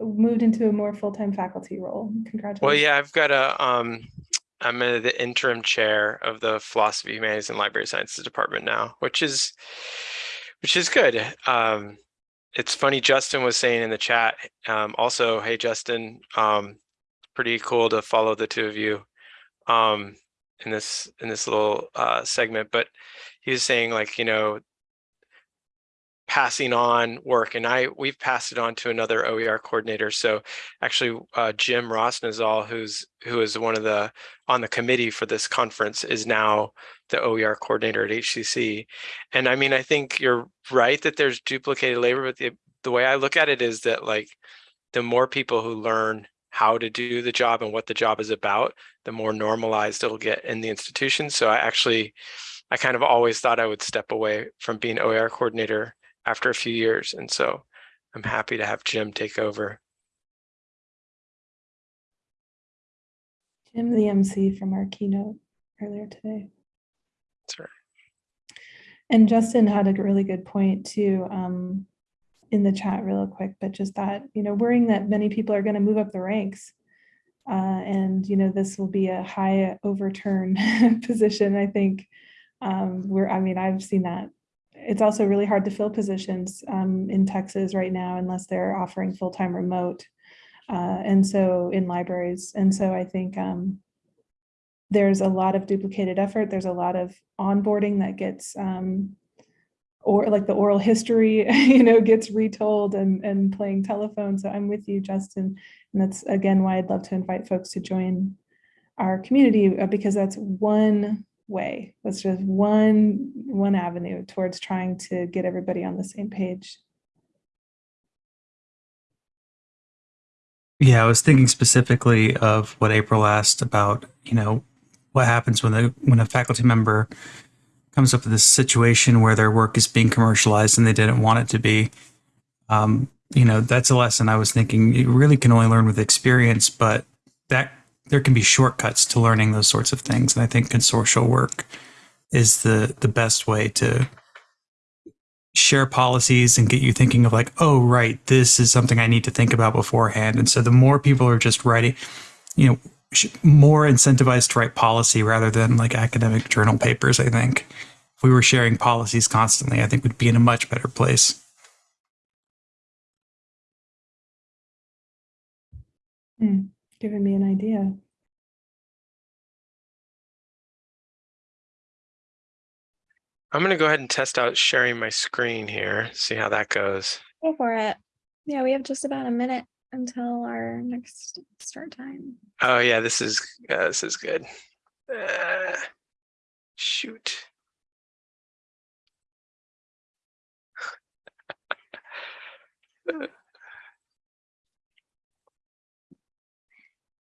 moved into a more full-time faculty role. Congratulations. Well, yeah, I've got a, um, I'm a, the interim chair of the Philosophy, Humanities, and Library Sciences Department now, which is, which is good. Um, it's funny, Justin was saying in the chat, um, also, hey, Justin, um, pretty cool to follow the two of you. Um, in this in this little uh, segment, but he was saying like, you know, passing on work and I we've passed it on to another OER coordinator. So actually uh, Jim Rosnazal, who's who is one of the on the committee for this conference is now the OER coordinator at HCC. And I mean, I think you're right that there's duplicated labor, but the, the way I look at it is that like the more people who learn how to do the job and what the job is about, the more normalized it'll get in the institution. So I actually, I kind of always thought I would step away from being OER coordinator after a few years. And so I'm happy to have Jim take over. Jim, the MC from our keynote earlier today. That's right. And Justin had a really good point too, um, in the chat real quick, but just that, you know, worrying that many people are going to move up the ranks. Uh, and, you know, this will be a high overturn position, I think. Um, where, I mean, I've seen that. It's also really hard to fill positions um, in Texas right now unless they're offering full-time remote. Uh, and so in libraries. And so I think um, there's a lot of duplicated effort. There's a lot of onboarding that gets um, or like the oral history, you know, gets retold and, and playing telephone. So I'm with you, Justin. And that's again why I'd love to invite folks to join our community uh, because that's one way. That's just one one avenue towards trying to get everybody on the same page. Yeah, I was thinking specifically of what April asked about, you know, what happens when the when a faculty member comes up with this situation where their work is being commercialized and they didn't want it to be. Um, you know, that's a lesson I was thinking you really can only learn with experience, but that there can be shortcuts to learning those sorts of things. And I think consortial work is the the best way to share policies and get you thinking of like, oh, right, this is something I need to think about beforehand. And so the more people are just writing, you know, more incentivized to write policy rather than like academic journal papers, I think. If we were sharing policies constantly, I think we'd be in a much better place. Hmm, giving me an idea. I'm going to go ahead and test out sharing my screen here, see how that goes. Go for it. Yeah, we have just about a minute until our next start time. Oh yeah, this is uh, this is good. Uh, shoot.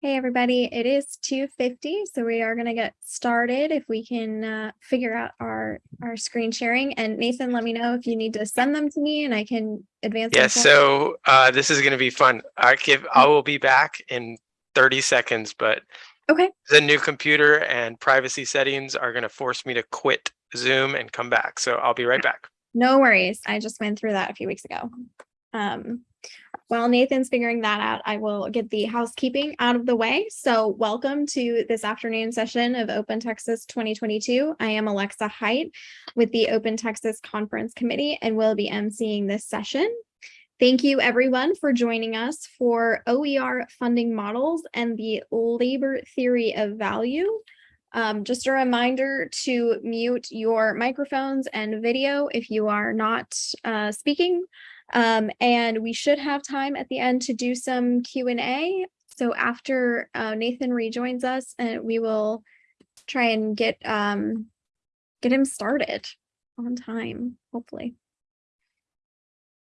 Hey, everybody, it is 2.50, so we are going to get started if we can uh, figure out our, our screen sharing. And Nathan, let me know if you need to send them to me and I can advance. them Yeah, so uh, this is going to be fun. I give I will be back in 30 seconds, but Okay. the new computer and privacy settings are going to force me to quit Zoom and come back. So I'll be right back. No worries. I just went through that a few weeks ago. Um, while Nathan's figuring that out, I will get the housekeeping out of the way. So welcome to this afternoon session of Open Texas 2022. I am Alexa Height with the Open Texas Conference Committee and will be emceeing this session. Thank you everyone for joining us for OER funding models and the labor theory of value. Um, just a reminder to mute your microphones and video if you are not uh, speaking. Um, and we should have time at the end to do some Q and A. So after uh, Nathan rejoins us, and we will try and get um, get him started on time, hopefully.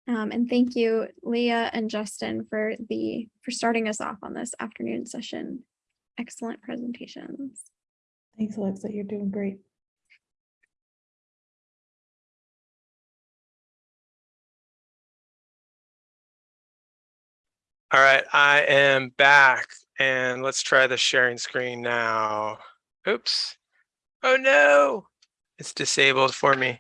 Um, and thank you, Leah and Justin, for the for starting us off on this afternoon session. Excellent presentations. Thanks, Alexa. You're doing great. All right, I am back and let's try the sharing screen now. Oops. Oh no, it's disabled for me.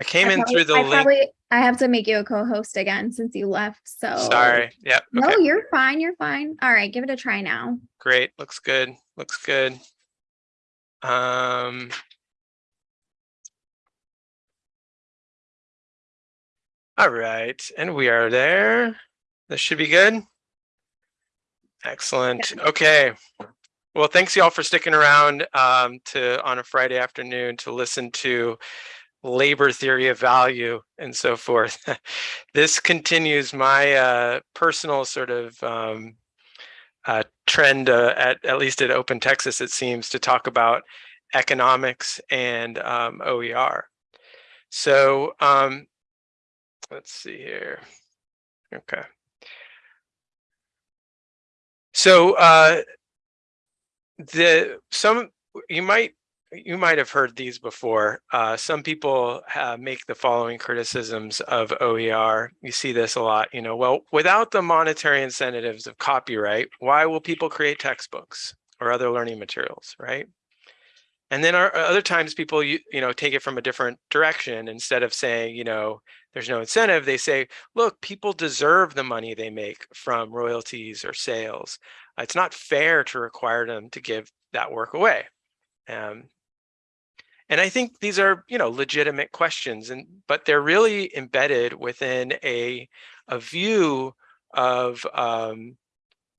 I came I in probably- through the I link. Probably, I have to make you a co-host again since you left. So Sorry. Yep. No, you're fine. You're fine. All right, give it a try now. Great. Looks good. Looks good. Um. All right, and we are there. This should be good. Excellent. Okay. Well, thanks y'all for sticking around um, to on a Friday afternoon to listen to labor theory of value and so forth. this continues my uh, personal sort of um, uh, trend uh, at at least at Open Texas, it seems, to talk about economics and um, OER. So um, let's see here. Okay. So uh, the some you might you might have heard these before. Uh, some people uh, make the following criticisms of OER. You see this a lot, you know, well, without the monetary incentives of copyright, why will people create textbooks or other learning materials, right? And then our, other times people, you, you know, take it from a different direction. Instead of saying, you know, there's no incentive, they say, look, people deserve the money they make from royalties or sales. It's not fair to require them to give that work away. Um, and I think these are, you know, legitimate questions, and but they're really embedded within a a view of um,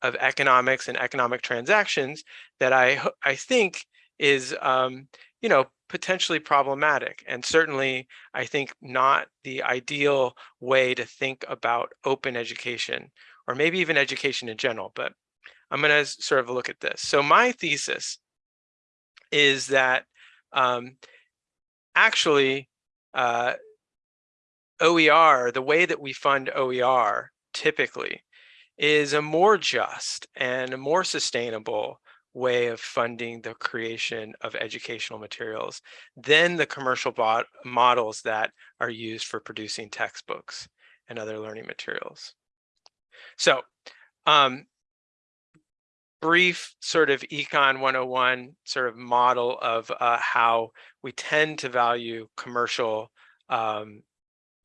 of economics and economic transactions that I I think is, um, you know, potentially problematic, and certainly I think not the ideal way to think about open education, or maybe even education in general. But I'm going to sort of look at this. So my thesis is that um, actually uh, OER, the way that we fund OER typically is a more just and a more sustainable way of funding the creation of educational materials than the commercial models that are used for producing textbooks and other learning materials. So um, brief sort of econ 101 sort of model of uh, how we tend to value commercial um,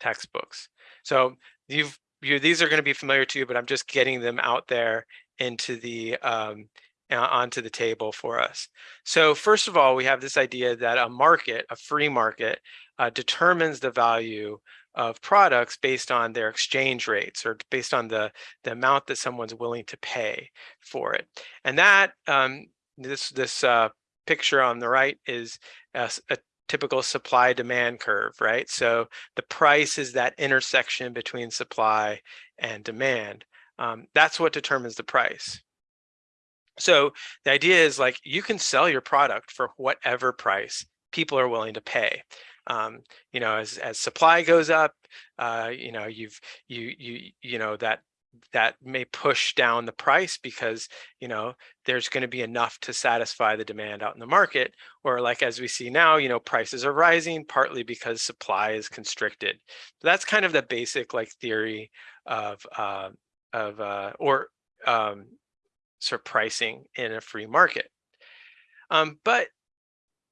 textbooks. So you've you these are going to be familiar to you, but I'm just getting them out there into the um, onto the table for us. So first of all, we have this idea that a market, a free market, uh, determines the value of products based on their exchange rates or based on the, the amount that someone's willing to pay for it. And that, um, this, this uh, picture on the right is a, a typical supply demand curve, right? So the price is that intersection between supply and demand. Um, that's what determines the price. So the idea is like you can sell your product for whatever price people are willing to pay. Um, you know, as as supply goes up, uh, you know, you've you you you know that that may push down the price because you know there's going to be enough to satisfy the demand out in the market. Or like as we see now you know prices are rising partly because supply is constricted. That's kind of the basic like theory of uh, of uh, or um, sort of pricing in a free market um, but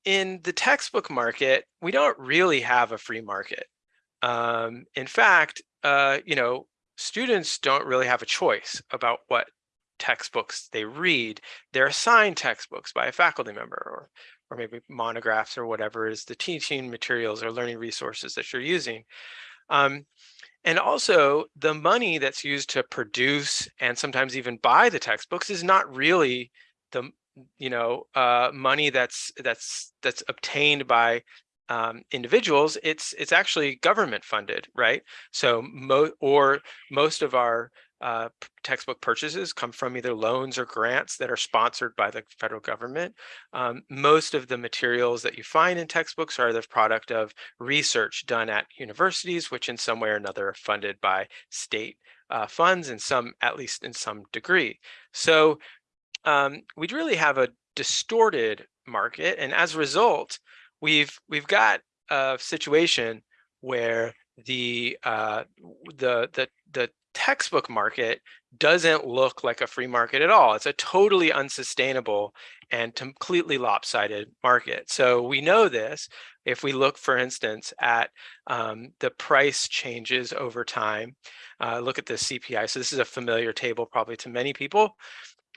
in the textbook market, we don't really have a free market. Um, in fact, uh, you know, students don't really have a choice about what textbooks they read. They're assigned textbooks by a faculty member or, or maybe monographs or whatever is the teaching materials or learning resources that you're using. Um, and also the money that's used to produce and sometimes even buy the textbooks is not really the you know uh, money that's that's that's obtained by um, individuals. It's it's actually government funded right? So mo or most of our uh, textbook purchases come from either loans or grants that are sponsored by the federal government. Um, most of the materials that you find in textbooks are the product of research done at universities, which in some way or another are funded by state uh, funds and some, at least in some degree. So um, we'd really have a distorted market. And as a result, we've we've got a situation where the uh, the the the textbook market doesn't look like a free market at all. It's a totally unsustainable and completely lopsided market. So we know this if we look, for instance, at um, the price changes over time. Uh, look at the CPI. So this is a familiar table probably to many people.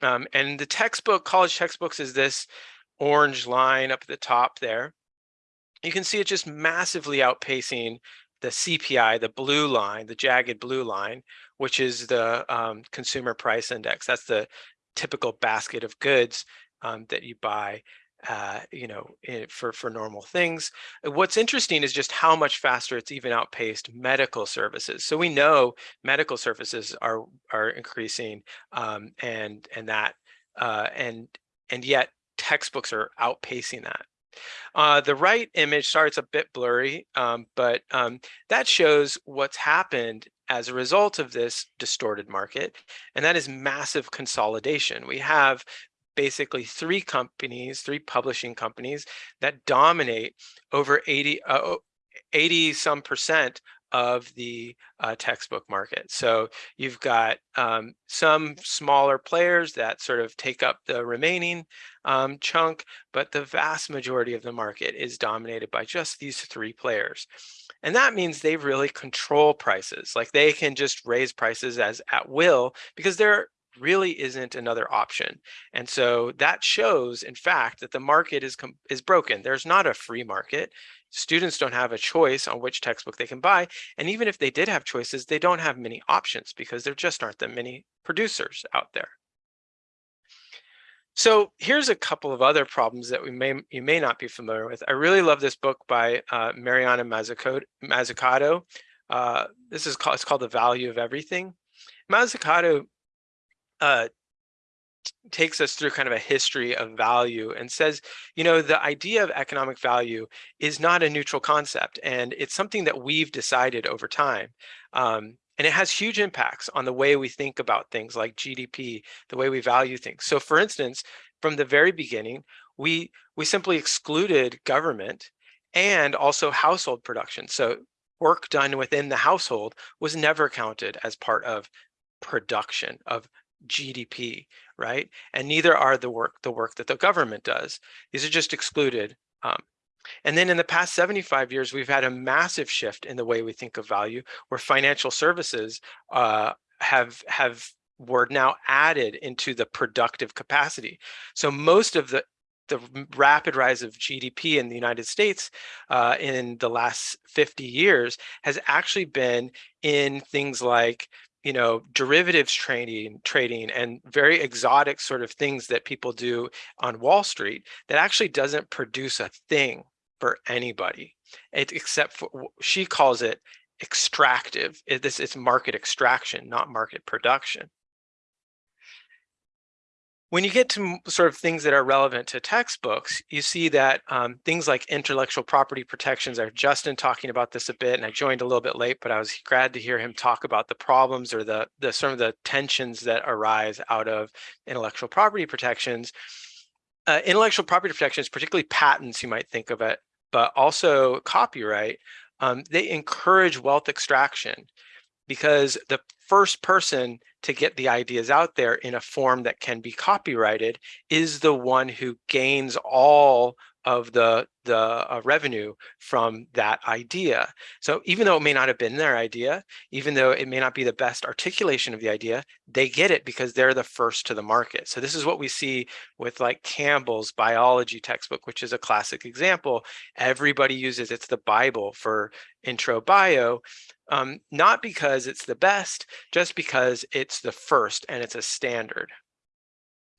Um, and the textbook, college textbooks is this orange line up at the top there. You can see it just massively outpacing the CPI, the blue line, the jagged blue line, which is the um, consumer price index. That's the typical basket of goods um, that you buy uh, you know, eh, for, for normal things. Uh, what's interesting is just how much faster it's even outpaced medical services. So we know medical services are are increasing um, and and that uh, and and yet textbooks are outpacing that. Uh, the right image, sorry, it's a bit blurry, um, but um, that shows what's happened as a result of this distorted market, and that is massive consolidation. We have basically three companies, three publishing companies that dominate over 80, uh, 80 some percent of the uh, textbook market. So you've got um, some smaller players that sort of take up the remaining um, chunk, but the vast majority of the market is dominated by just these three players. And that means they really control prices. Like they can just raise prices as at will because there really isn't another option. And so that shows, in fact, that the market is, is broken. There's not a free market students don't have a choice on which textbook they can buy. And even if they did have choices, they don't have many options because there just aren't that many producers out there. So here's a couple of other problems that we may you may not be familiar with. I really love this book by uh, Mariana Mazzucato. Uh, this is called it's called The Value of Everything. Mazzucato uh, takes us through kind of a history of value and says, you know, the idea of economic value is not a neutral concept, and it's something that we've decided over time. Um, and it has huge impacts on the way we think about things like GDP, the way we value things. So for instance, from the very beginning, we, we simply excluded government and also household production. So work done within the household was never counted as part of production of GDP, right? And neither are the work the work that the government does. These are just excluded. Um, and then in the past 75 years, we've had a massive shift in the way we think of value, where financial services uh, have have were now added into the productive capacity. So most of the the rapid rise of GDP in the United States uh, in the last 50 years has actually been in things like you know, derivatives trading, trading and very exotic sort of things that people do on Wall Street that actually doesn't produce a thing for anybody, it, except for, she calls it extractive. It, this It's market extraction, not market production. When you get to sort of things that are relevant to textbooks, you see that um, things like intellectual property protections are Justin talking about this a bit, and I joined a little bit late, but I was glad to hear him talk about the problems or the, the some of the tensions that arise out of intellectual property protections. Uh, intellectual property protections, particularly patents, you might think of it, but also copyright, um, they encourage wealth extraction because the first person to get the ideas out there in a form that can be copyrighted is the one who gains all of the the uh, revenue from that idea. So even though it may not have been their idea, even though it may not be the best articulation of the idea, they get it because they're the first to the market. So this is what we see with like Campbell's biology textbook, which is a classic example. Everybody uses it's the Bible for intro bio, um, not because it's the best, just because it's the first and it's a standard.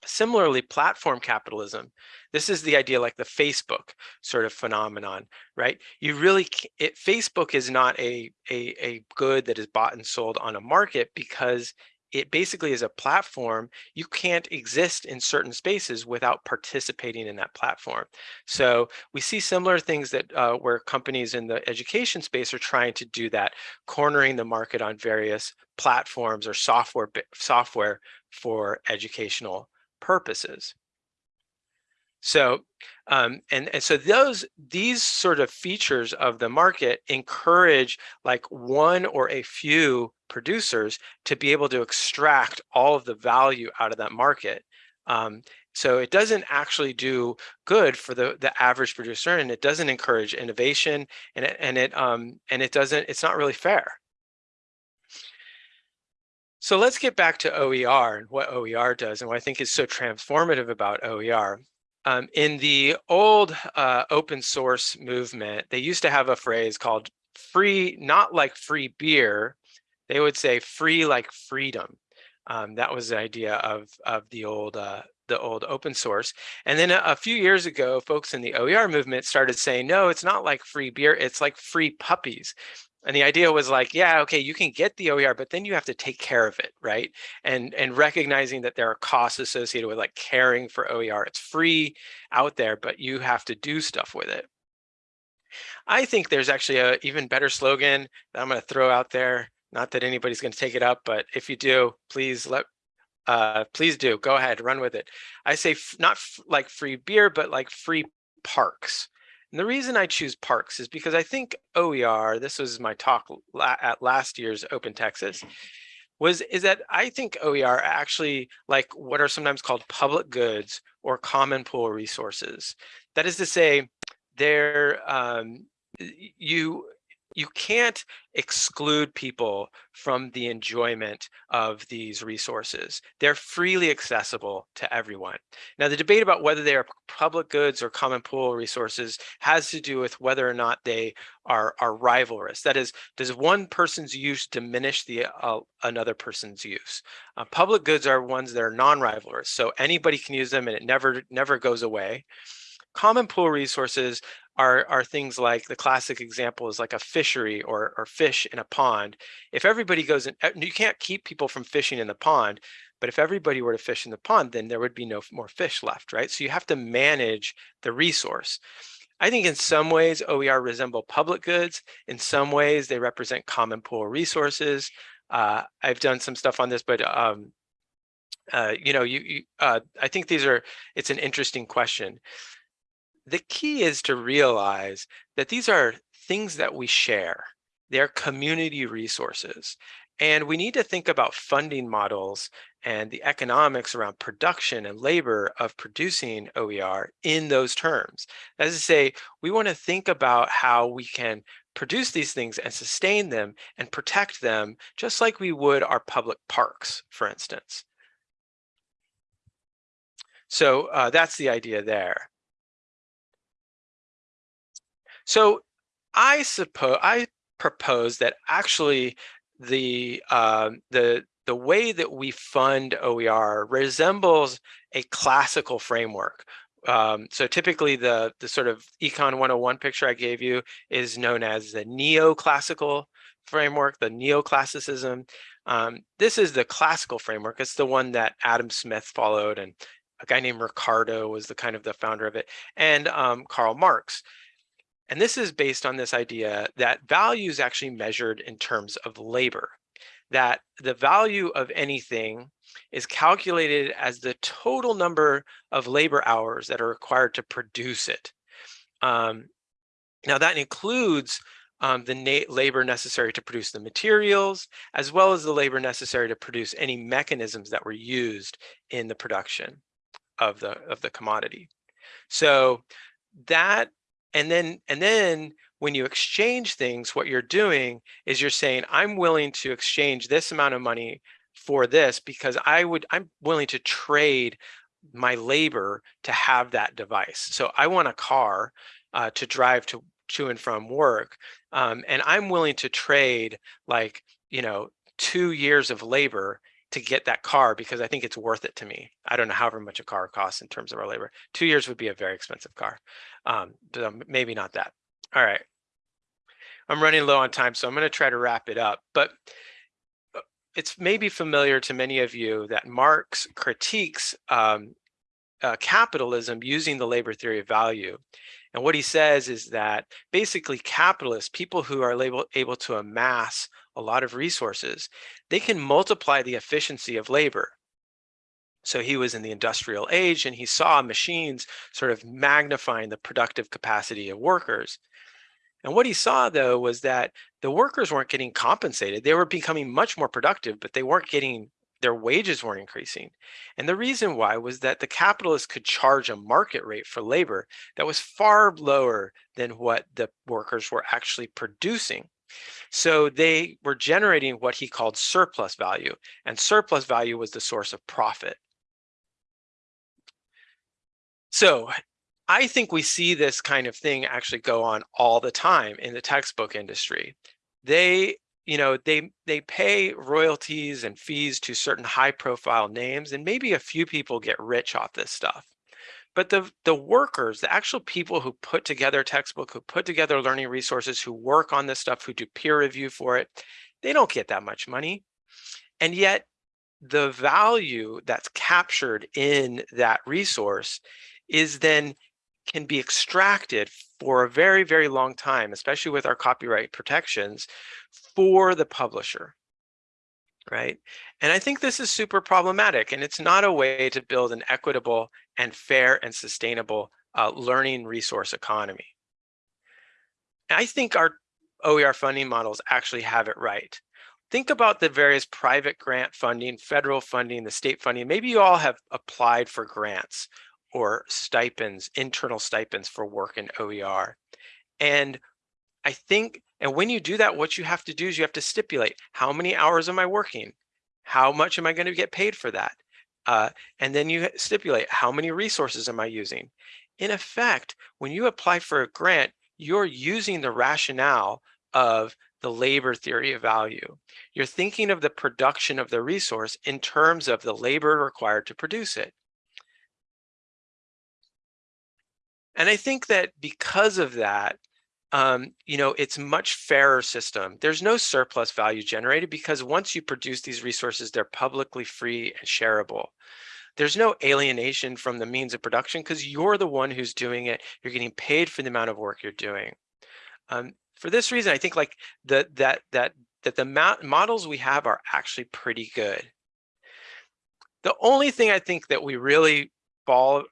Similarly, platform capitalism, this is the idea like the Facebook sort of phenomenon, right? You really, it, Facebook is not a, a, a good that is bought and sold on a market because it basically is a platform. You can't exist in certain spaces without participating in that platform. So we see similar things that uh, where companies in the education space are trying to do that, cornering the market on various platforms or software software for educational purposes. So, um, and, and so those, these sort of features of the market encourage like one or a few producers to be able to extract all of the value out of that market. Um, so it doesn't actually do good for the, the average producer and it doesn't encourage innovation and it, and it, um, and it doesn't, it's not really fair. So let's get back to OER and what OER does and what I think is so transformative about OER. Um, in the old uh, open source movement, they used to have a phrase called free, not like free beer, they would say free like freedom. Um, that was the idea of, of the old uh, the old open source. And then a, a, few years ago, folks in the OER movement started saying, no, it's not like free beer, it's like free puppies. And the idea was like, yeah, okay, you can get the OER, but then you have to take care of it, right? And and recognizing that there are costs associated with like caring for OER. It's free out there, but you have to do stuff with it. I think there's actually a even better slogan that I'm going to throw out there. Not that anybody's going to take it up, but if you do, please let Uh, please do. Go ahead. Run with it. I say not like free beer, but like free parks. And the reason I choose parks is because I think OER, this was my talk la- at last year's Open Texas, was is that I think OER actually like what are sometimes called public goods or common pool resources. That is to say, they're um, you you can't exclude people from the enjoyment of these resources. They're freely accessible to everyone. Now, the debate about whether they are public goods or common pool resources has to do with whether or not they are, are rivalrous. That is, does one person's use diminish the uh, another person's use? Uh, public goods are ones that are non-rivalrous, so anybody can use them and it never never goes away. Common pool resources are, are things like the classic example is like a fishery or, or fish in a pond. If everybody goes in, you can't keep people from fishing in the pond, but if everybody were to fish in the pond, then there would be no more fish left, right? So you have to manage the resource. I think in some ways OER resemble public goods. In some ways they represent common pool resources. Uh, I've done some stuff on this, but um, uh, you know, you, you uh, I think these are, it's an interesting question the key is to realize that these are things that we share. They're community resources. And we need to think about funding models and the economics around production and labor of producing OER in those terms. As I say, we want to think about how we can produce these things and sustain them and protect them just like we would our public parks, for instance. So uh, that's the idea there. So I suppose I propose that actually the uh, the the way that we fund OER resembles a classical framework. Um, so typically the the sort of Econ 101 picture I gave you is known as the neoclassical framework, the neoclassicism. Um, this is the classical framework. It's the one that Adam Smith followed and a guy named Ricardo was the kind of the founder of it and um, Karl Marx. And this is based on this idea that value is actually measured in terms of labor, that the value of anything is calculated as the total number of labor hours that are required to produce it. Um, now that includes um, the labor necessary to produce the materials, as well as the labor necessary to produce any mechanisms that were used in the production of the, of the commodity. So that and then and then when you exchange things what you're doing is you're saying i'm willing to exchange this amount of money for this because i would i'm willing to trade my labor to have that device. So i want a car uh, to drive to to and from work um, and i'm willing to trade like you know two years of labor to get that car because I think it's worth it to me. I don't know however much a car costs in terms of our labor. Two years would be a very expensive car. Um, um maybe not that. All right. I'm running low on time, so I'm going to try to wrap it up. But uh, it's maybe familiar to many of you that Marx critiques um, uh, capitalism using the labor theory of value. And what he says is that basically capitalists, people who are able, able to amass a lot of resources, they can multiply the efficiency of labor. So he was in the industrial age and he saw machines sort of magnifying the productive capacity of workers. And what he saw though was that the workers weren't getting compensated. They were becoming much more productive, but they weren't getting their wages weren't increasing. And the reason why was that the capitalists could charge a market rate for labor that was far lower than what the workers were actually producing. So they were generating what he called surplus value, and surplus value was the source of profit. So I think we see this kind of thing actually go on all the time in the textbook industry. They, you know, they they pay royalties and fees to certain high profile names, and maybe a few people get rich off this stuff. But the, the workers, the actual people who put together textbook, who put together learning resources, who work on this stuff, who do peer review for it, they don't get that much money. And yet the value that's captured in that resource is then can be extracted for a very, very long time, especially with our copyright protections for the publisher. right? And I think this is super problematic and it's not a way to build an equitable and fair and sustainable uh, learning resource economy. I think our OER funding models actually have it right. Think about the various private grant funding, federal funding, the state funding. Maybe you all have applied for grants or stipends, internal stipends for work in OER. And I think, and when you do that, what you have to do is you have to stipulate how many hours am I working? How much am I going to get paid for that? Uh, and then you stipulate how many resources am I using? In effect, when you apply for a grant, you're using the rationale of the labor theory of value. You're thinking of the production of the resource in terms of the labor required to produce it. And I think that because of that, um, you know, it's much fairer system. There's no surplus value generated because once you produce these resources, they're publicly free and shareable. There's no alienation from the means of production because you're the one who's doing it. You're getting paid for the amount of work you're doing. Um, for this reason, I think like the, that that that the models we have are actually pretty good. The only thing I think that we really fall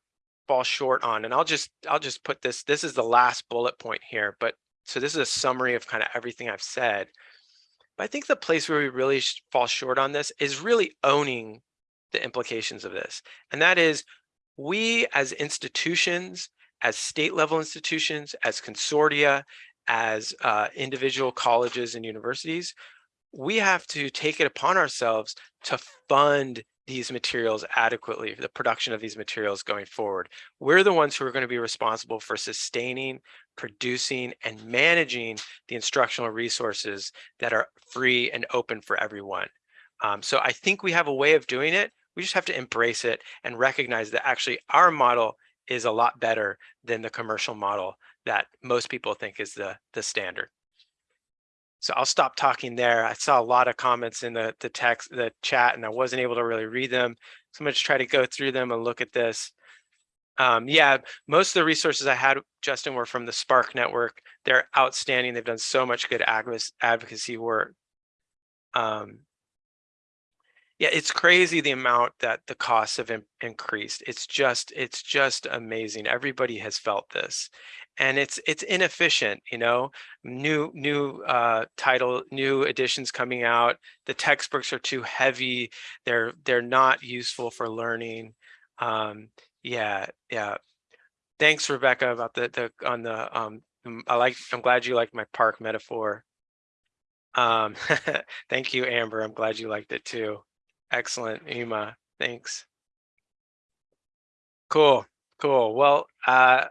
fall short on, and I'll just I'll just put this. This is the last bullet point here, but so this is a summary of kind of everything I've said. But I think the place where we really fall short on this is really owning the implications of this, and that is we as institutions, as state level institutions, as consortia, as uh, individual colleges and universities, we have to take it upon ourselves to fund these materials adequately, the production of these materials going forward. We're the ones who are going to be responsible for sustaining, producing, and managing the instructional resources that are free and open for everyone. Um, so I think we have a way of doing it. We just have to embrace it and recognize that actually our model is a lot better than the commercial model that most people think is the, the standard. So I'll stop talking there. I saw a lot of comments in the, the text, the chat, and I wasn't able to really read them. So I'm to try to go through them and look at this. Um, yeah, most of the resources I had, Justin, were from the SPARC Network. They're outstanding. They've done so much good advocacy work. Um, yeah, it's crazy the amount that the costs have increased. It's just, it's just amazing. Everybody has felt this and it's it's inefficient you know new new uh title new editions coming out the textbooks are too heavy they're they're not useful for learning um yeah yeah thanks rebecca about the the on the um i like i'm glad you liked my park metaphor um thank you amber i'm glad you liked it too excellent Ema. thanks cool cool well uh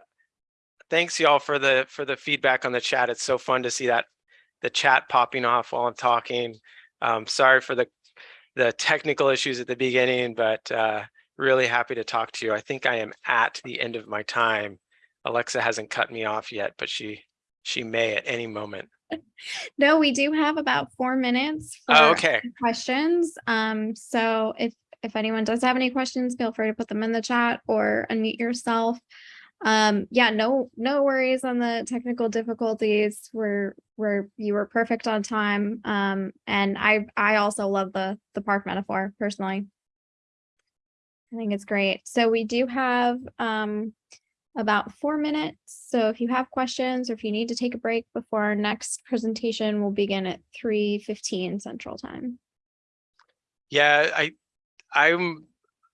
thanks y'all for the for the feedback on the chat. It's so fun to see that the chat popping off while I'm talking. Um, sorry for the the technical issues at the beginning, but uh, really happy to talk to you. I think I am at the end of my time. Alexa hasn't cut me off yet, but she she may at any moment. No, we do have about four minutes for oh, okay. questions. Um, so if if anyone does have any questions, feel free to put them in the chat or unmute yourself. Um yeah no no worries on the technical difficulties. We're we're you were perfect on time. Um and i i also love the the park metaphor personally. I think it's great. So we do have um about four minutes so if you have questions or if you need to take a break before our next presentation will begin at 3.15 central time yeah i i'm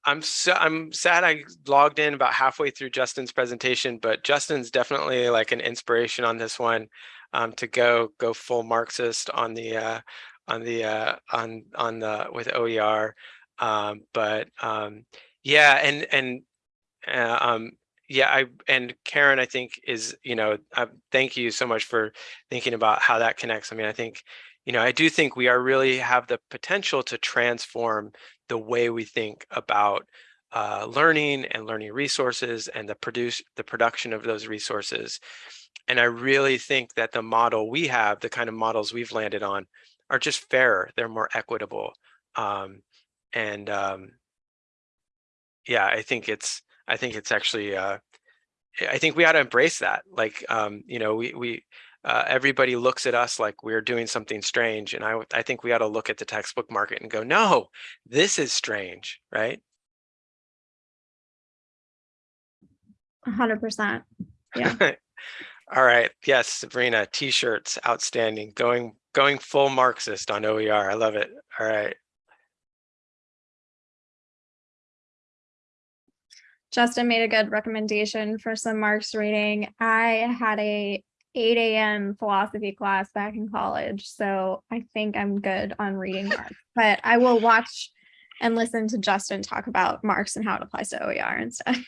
I'm so I'm sad I logged in about halfway through Justin's presentation, but Justin's definitely like an inspiration on this one um, to go go full Marxist on the uh, on the uh, on on the with OER. Um, but um, yeah, and and uh, um, yeah, I and Karen, I think is you know, uh, thank you so much for thinking about how that connects. I mean, I think you know, I do think we are really have the potential to transform the way we think about uh, learning and learning resources and the produce the production of those resources. And I really think that the model we have, the kind of models we've landed on, are just fairer. They're more equitable. Um, and um, yeah, I think it's I think it's actually uh, I think we ought to embrace that. Like um, you know, we we uh, everybody looks at us like we're doing something strange. And I, I think we ought to look at the textbook market and go, no, this is strange, right? Hundred percent. Yeah. All right. Yes, Sabrina, t-shirts, outstanding. Going going full Marxist on OER. I love it. All right. Justin made a good recommendation for some Marx reading. I had a 8 a.m. philosophy class back in college, so I think I'm good on reading Marx. But I will watch and listen to Justin talk about Marx and how it applies to OER instead.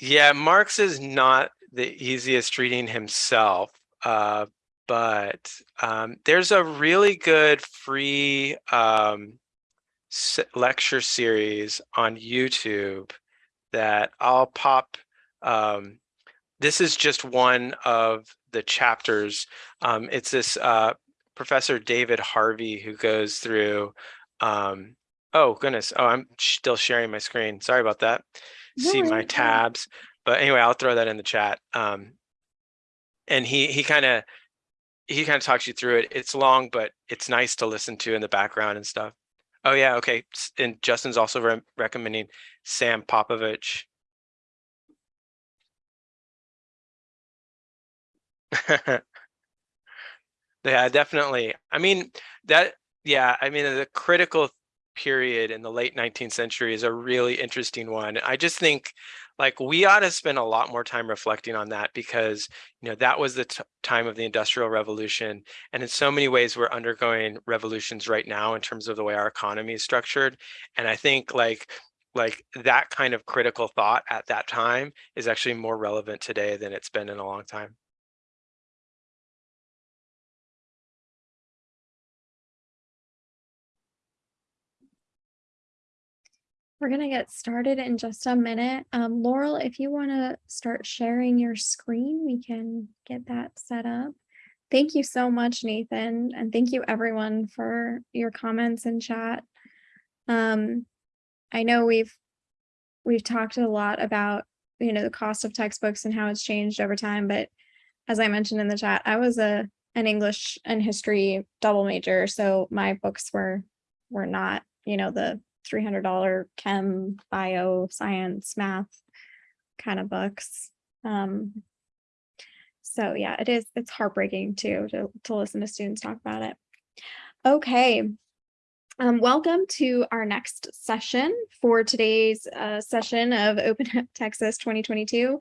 Yeah, Marx is not the easiest reading himself, uh, but um, there's a really good free um, lecture series on YouTube that I'll pop. Um, this is just one of the chapters. Um, it's this uh, Professor David Harvey who goes through. Um, oh goodness! Oh, I'm still sharing my screen. Sorry about that. No See my tabs, but anyway, I'll throw that in the chat. Um, and he he kind of he kind of talks you through it. It's long, but it's nice to listen to in the background and stuff. Oh yeah, okay. And Justin's also re- recommending Sam Popowich. yeah, definitely. I mean that. Yeah, I mean the critical period in the late 19th century is a really interesting one. I just think like we ought to spend a lot more time reflecting on that because you know that was the time of the industrial revolution and in so many ways we're undergoing revolutions right now in terms of the way our economy is structured and i think like like that kind of critical thought at that time is actually more relevant today than it's been in a long time We're gonna get started in just a minute. Um, Laurel, if you want to start sharing your screen, we can get that set up. Thank you so much, Nathan, and thank you everyone for your comments in chat. Um, I know we've we've talked a lot about you know the cost of textbooks and how it's changed over time, but as I mentioned in the chat, I was a an English and history double major, so my books were were not you know the three hundred dollar chem, bio, science, math kind of books. Um, so yeah, it is. It's heartbreaking too to to listen to students talk about it. Okay. Um, welcome to our next session for today's uh, session of Open Texas 2022.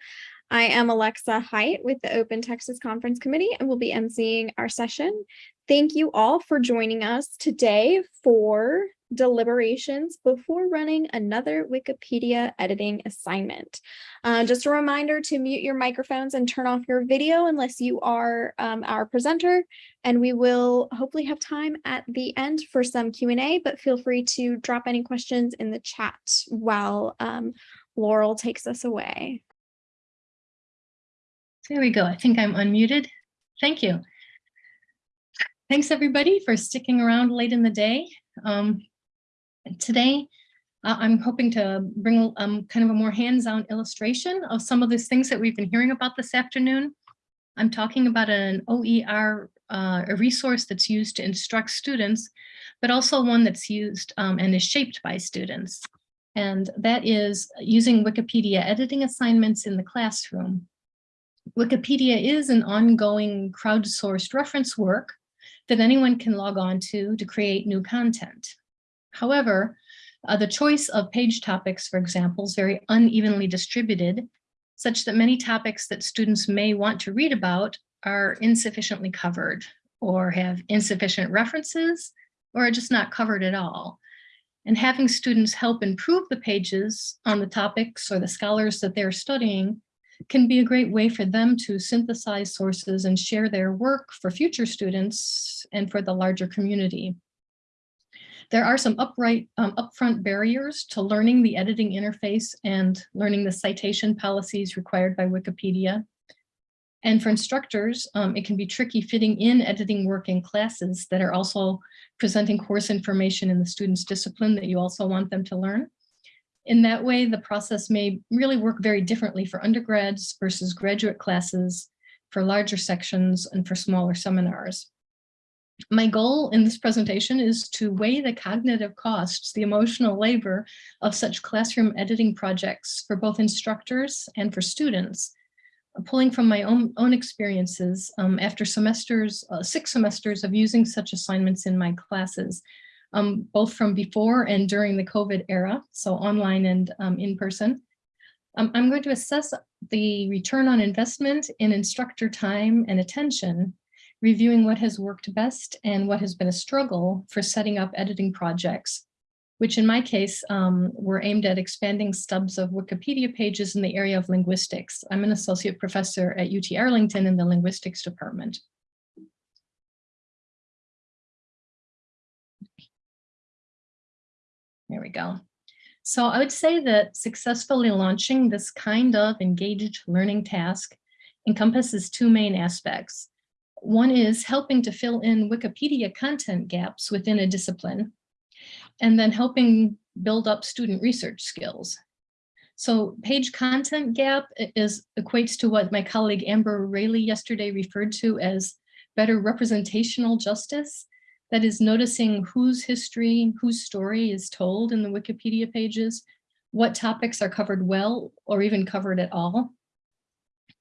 I am Alexa Height with the Open Texas Conference Committee and will be emceeing our session. Thank you all for joining us today for deliberations before running another Wikipedia editing assignment. Uh, just a reminder to mute your microphones and turn off your video unless you are um, our presenter. And we will hopefully have time at the end for some Q&A, but feel free to drop any questions in the chat while um, Laurel takes us away. There we go. I think I'm unmuted. Thank you. Thanks, everybody, for sticking around late in the day. Um, today, uh, I'm hoping to bring um, kind of a more hands-on illustration of some of these things that we've been hearing about this afternoon. I'm talking about an OER, uh, a resource that's used to instruct students, but also one that's used um, and is shaped by students. And that is using Wikipedia editing assignments in the classroom. Wikipedia is an ongoing crowdsourced reference work that anyone can log on to to create new content. However, uh, the choice of page topics, for example, is very unevenly distributed, such that many topics that students may want to read about are insufficiently covered or have insufficient references or are just not covered at all. And having students help improve the pages on the topics or the scholars that they're studying can be a great way for them to synthesize sources and share their work for future students and for the larger community. There are some upright, um, upfront barriers to learning the editing interface and learning the citation policies required by Wikipedia. And for instructors, um, it can be tricky fitting in editing work in classes that are also presenting course information in the student's discipline that you also want them to learn. In that way, the process may really work very differently for undergrads versus graduate classes for larger sections and for smaller seminars. My goal in this presentation is to weigh the cognitive costs, the emotional labor of such classroom editing projects for both instructors and for students, pulling from my own, own experiences um, after semesters, uh, six semesters of using such assignments in my classes, um, both from before and during the COVID era, so online and um, in person. Um, I'm going to assess the return on investment in instructor time and attention reviewing what has worked best and what has been a struggle for setting up editing projects, which in my case um, were aimed at expanding stubs of Wikipedia pages in the area of linguistics. I'm an associate professor at UT Arlington in the linguistics department. There we go. So I would say that successfully launching this kind of engaged learning task encompasses two main aspects. One is helping to fill in Wikipedia content gaps within a discipline, and then helping build up student research skills. So page content gap is equates to what my colleague Amber Rayleigh yesterday referred to as better representational justice. That is noticing whose history, whose story is told in the Wikipedia pages, what topics are covered well or even covered at all.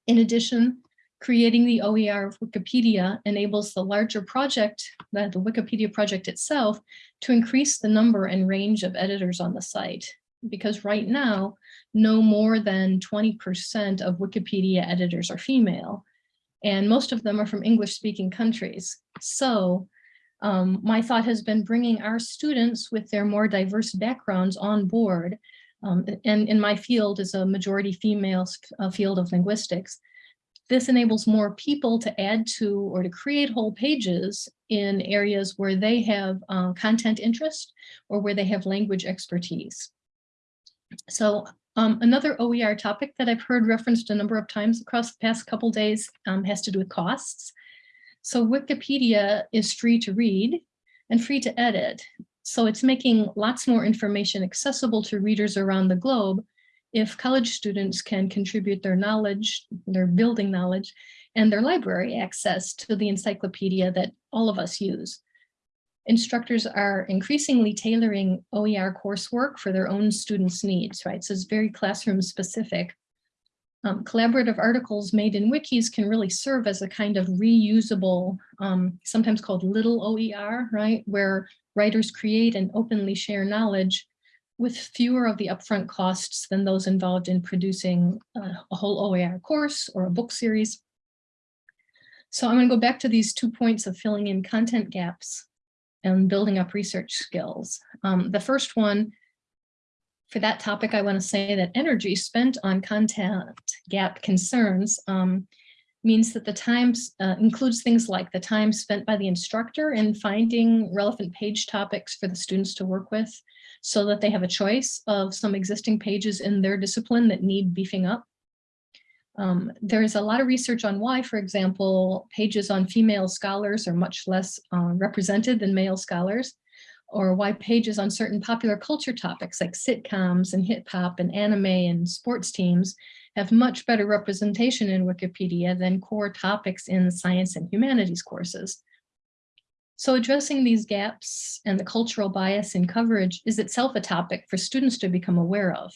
In addition, creating the OER of Wikipedia enables the larger project, the, the Wikipedia project itself, to increase the number and range of editors on the site. Because right now, no more than 20% of Wikipedia editors are female, and most of them are from English speaking countries. So um, my thought has been bringing our students with their more diverse backgrounds on board. Um, and in my field is a majority female uh, field of linguistics this enables more people to add to or to create whole pages in areas where they have uh, content interest or where they have language expertise. So um, another OER topic that I've heard referenced a number of times across the past couple days um, has to do with costs. So Wikipedia is free to read and free to edit. So it's making lots more information accessible to readers around the globe if college students can contribute their knowledge, their building knowledge, and their library access to the encyclopedia that all of us use. Instructors are increasingly tailoring OER coursework for their own students' needs, right? So it's very classroom specific. Um, collaborative articles made in wikis can really serve as a kind of reusable, um, sometimes called little OER, right? Where writers create and openly share knowledge with fewer of the upfront costs than those involved in producing uh, a whole OER course or a book series. So I'm going to go back to these two points of filling in content gaps and building up research skills. Um, the first one, for that topic, I want to say that energy spent on content gap concerns um, means that the time uh, includes things like the time spent by the instructor in finding relevant page topics for the students to work with, so that they have a choice of some existing pages in their discipline that need beefing up. Um, there is a lot of research on why, for example, pages on female scholars are much less uh, represented than male scholars, or why pages on certain popular culture topics like sitcoms and hip hop and anime and sports teams have much better representation in Wikipedia than core topics in science and humanities courses. So addressing these gaps and the cultural bias in coverage is itself a topic for students to become aware of.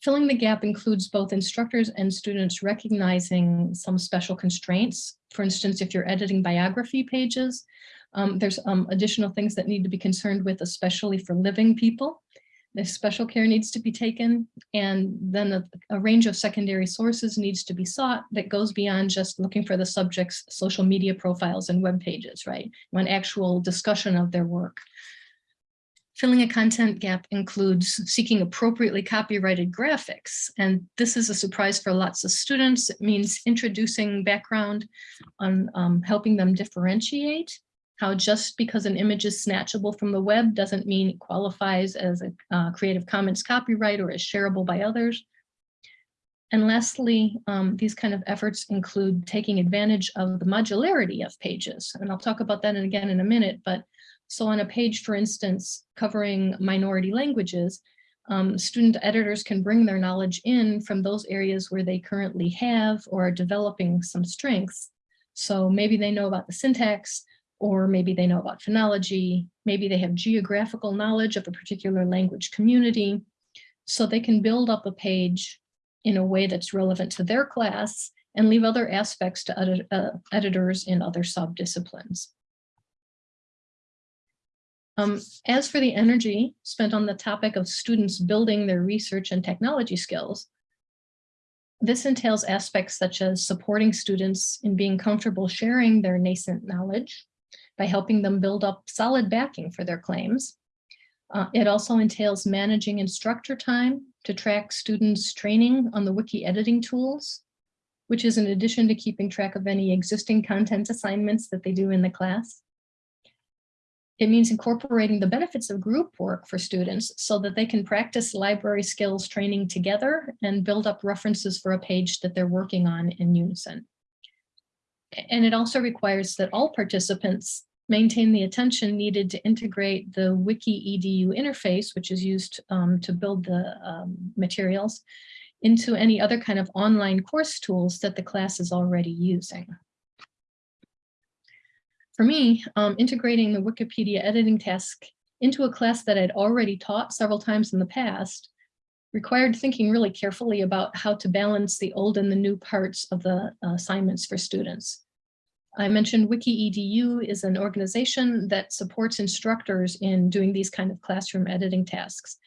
Filling the gap includes both instructors and students recognizing some special constraints. For instance, if you're editing biography pages, um, there's um, additional things that need to be concerned with, especially for living people. The special care needs to be taken, and then a, a, range of secondary sources needs to be sought that goes beyond just looking for the subject's social media profiles and web pages, right? One actual discussion of their work. Filling a content gap includes seeking appropriately copyrighted graphics. And this is a surprise for lots of students. It means introducing background on um, helping them differentiate how just because an image is snatchable from the web doesn't mean it qualifies as a uh, Creative Commons copyright or is shareable by others. And lastly, um, these kind of efforts include taking advantage of the modularity of pages. And I'll talk about that again in a minute, but so on a page, for instance, covering minority languages, um, student editors can bring their knowledge in from those areas where they currently have or are developing some strengths. So maybe they know about the syntax, or maybe they know about phonology, maybe they have geographical knowledge of a particular language community. So they can build up a page in a way that's relevant to their class and leave other aspects to edit, uh, editors in other sub-disciplines. Um, as for the energy spent on the topic of students building their research and technology skills, this entails aspects such as supporting students in being comfortable sharing their nascent knowledge by helping them build up solid backing for their claims. Uh, it also entails managing instructor time to track students' training on the wiki editing tools, which is in addition to keeping track of any existing content assignments that they do in the class. It means incorporating the benefits of group work for students so that they can practice library skills training together and build up references for a page that they're working on in unison. And it also requires that all participants maintain the attention needed to integrate the Wiki EDU interface, which is used um, to build the um, materials, into any other kind of online course tools that the class is already using. For me, um, integrating the Wikipedia editing task into a class that I'd already taught several times in the past required thinking really carefully about how to balance the old and the new parts of the uh, assignments for students. I mentioned WikiEDU is an organization that supports instructors in doing these kind of classroom editing tasks.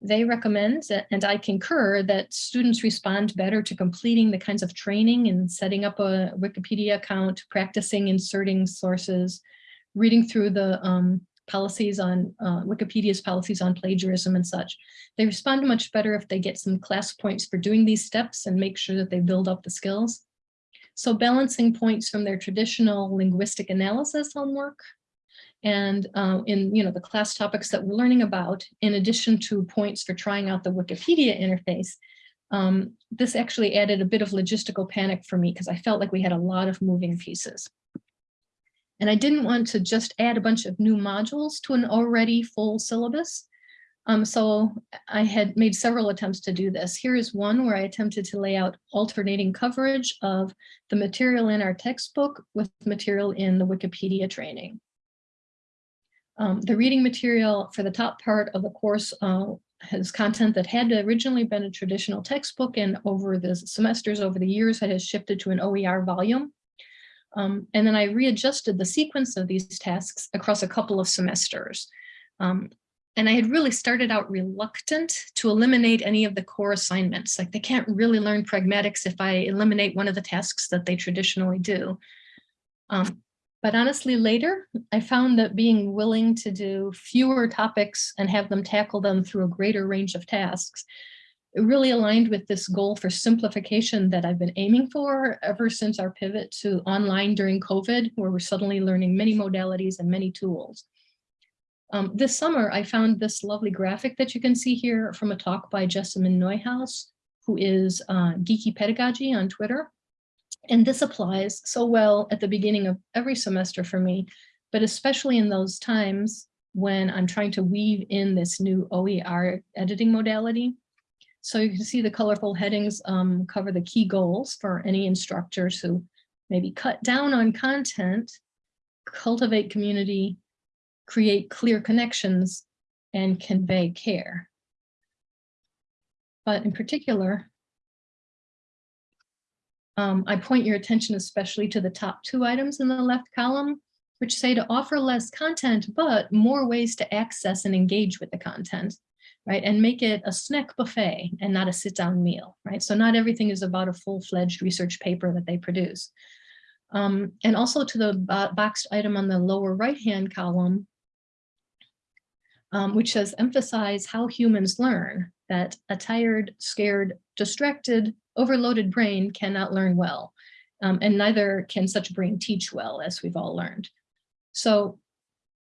They recommend, and I concur, that students respond better to completing the kinds of training and setting up a Wikipedia account, practicing inserting sources, reading through the um, policies on uh, Wikipedia's policies on plagiarism and such. They respond much better if they get some class points for doing these steps and make sure that they build up the skills. So balancing points from their traditional linguistic analysis homework and uh, in you know the class topics that we're learning about, in addition to points for trying out the Wikipedia interface, um, this actually added a bit of logistical panic for me because I felt like we had a lot of moving pieces. And I didn't want to just add a bunch of new modules to an already full syllabus. Um, so I had made several attempts to do this. Here is one where I attempted to lay out alternating coverage of the material in our textbook with material in the Wikipedia training. Um, the reading material for the top part of the course uh, has content that had originally been a traditional textbook and over the semesters, over the years, it has shifted to an OER volume. Um, and then I readjusted the sequence of these tasks across a couple of semesters. Um, and I had really started out reluctant to eliminate any of the core assignments. Like they can't really learn pragmatics if I eliminate one of the tasks that they traditionally do. Um, but honestly, later, I found that being willing to do fewer topics and have them tackle them through a greater range of tasks, it really aligned with this goal for simplification that I've been aiming for ever since our pivot to online during COVID, where we're suddenly learning many modalities and many tools. Um, this summer, I found this lovely graphic that you can see here from a talk by Jessamyn Neuhaus, who is uh, Geeky Pedagogy on Twitter. And this applies so well at the beginning of every semester for me, but especially in those times when I'm trying to weave in this new OER editing modality. So you can see the colorful headings um, cover the key goals for any instructors who maybe cut down on content, cultivate community, create clear connections, and convey care. But in particular, um, I point your attention especially to the top two items in the left column, which say to offer less content, but more ways to access and engage with the content, right? And make it a snack buffet and not a sit down meal, right? So not everything is about a full fledged research paper that they produce. Um, and also to the boxed item on the lower right hand column, um, which says emphasize how humans learn that a tired, scared, distracted, overloaded brain cannot learn well, um, and neither can such a brain teach well, as we've all learned. So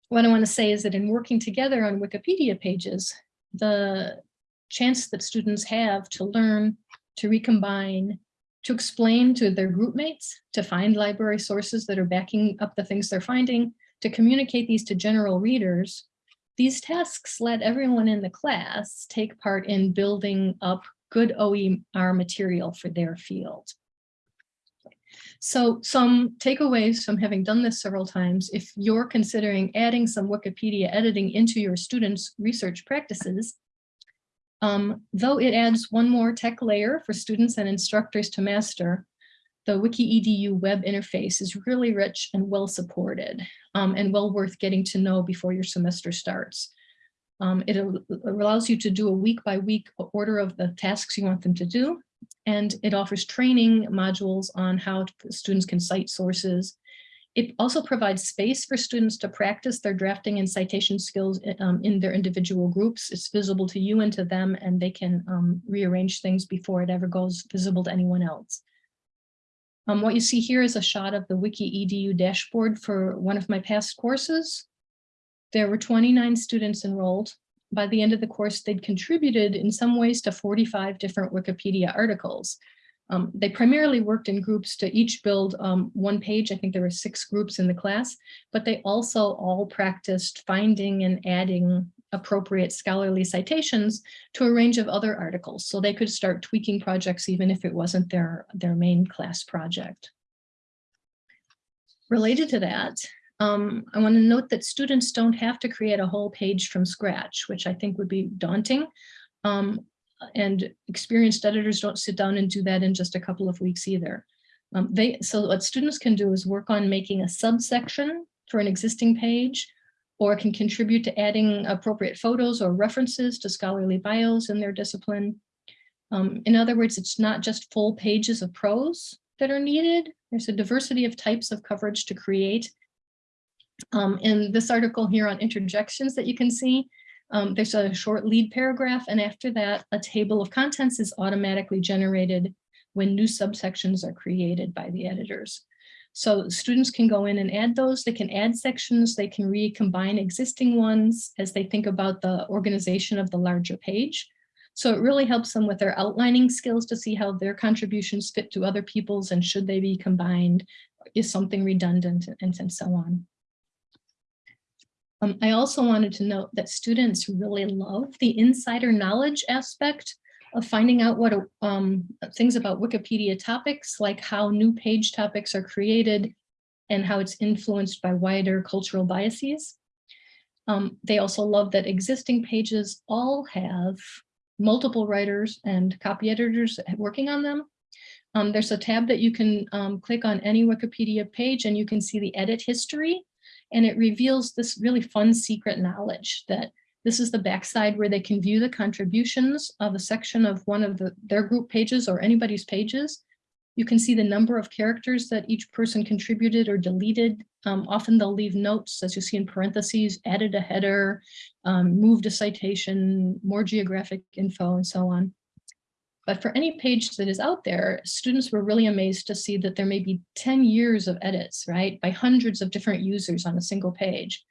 what I want to say is that in working together on Wikipedia pages, the chance that students have to learn, to recombine, to explain to their group mates, to find library sources that are backing up the things they're finding, to communicate these to general readers, These tasks let everyone in the class take part in building up good OER material for their field. So some takeaways from having done this several times, if you're considering adding some Wikipedia editing into your students' research practices, um, though it adds one more tech layer for students and instructors to master, the WikiEDU web interface is really rich and well supported um, and well worth getting to know before your semester starts. Um, it allows you to do a week by week order of the tasks you want them to do. And it offers training modules on how students can cite sources. It also provides space for students to practice their drafting and citation skills um, in their individual groups. It's visible to you and to them, and they can um, rearrange things before it ever goes visible to anyone else. Um, what you see here is a shot of the Wiki EDU dashboard for one of my past courses. There were 29 students enrolled. By the end of the course, they'd contributed in some ways to 45 different Wikipedia articles. Um, they primarily worked in groups to each build um, one page. I think there were six groups in the class, but they also all practiced finding and adding appropriate scholarly citations to a range of other articles. So they could start tweaking projects even if it wasn't their, their main class project. Related to that, um, I want to note that students don't have to create a whole page from scratch, which I think would be daunting. Um, and experienced editors don't sit down and do that in just a couple of weeks either. Um, they, so what students can do is work on making a subsection for an existing page or can contribute to adding appropriate photos or references to scholarly bios in their discipline. Um, in other words, it's not just full pages of prose that are needed. There's a diversity of types of coverage to create. Um, in this article here on interjections that you can see, um, there's a short lead paragraph, and after that, a table of contents is automatically generated when new subsections are created by the editors. So students can go in and add those. They can add sections. They can recombine existing ones as they think about the organization of the larger page. So it really helps them with their outlining skills to see how their contributions fit to other people's and should they be combined, is something redundant and, and so on. Um, I also wanted to note that students really love the insider knowledge aspect of finding out what um, things about Wikipedia topics, like how new page topics are created and how it's influenced by wider cultural biases. Um, they also love that existing pages all have multiple writers and copy editors working on them. Um, there's a tab that you can um, click on any Wikipedia page and you can see the edit history. And it reveals this really fun secret knowledge that this is the backside where they can view the contributions of a section of one of the, their group pages or anybody's pages. You can see the number of characters that each person contributed or deleted. Um, often they'll leave notes, as you see in parentheses, added a header, um, moved a citation, more geographic info, and so on. But for any page that is out there, students were really amazed to see that there may be 10 years of edits, right, by hundreds of different users on a single page.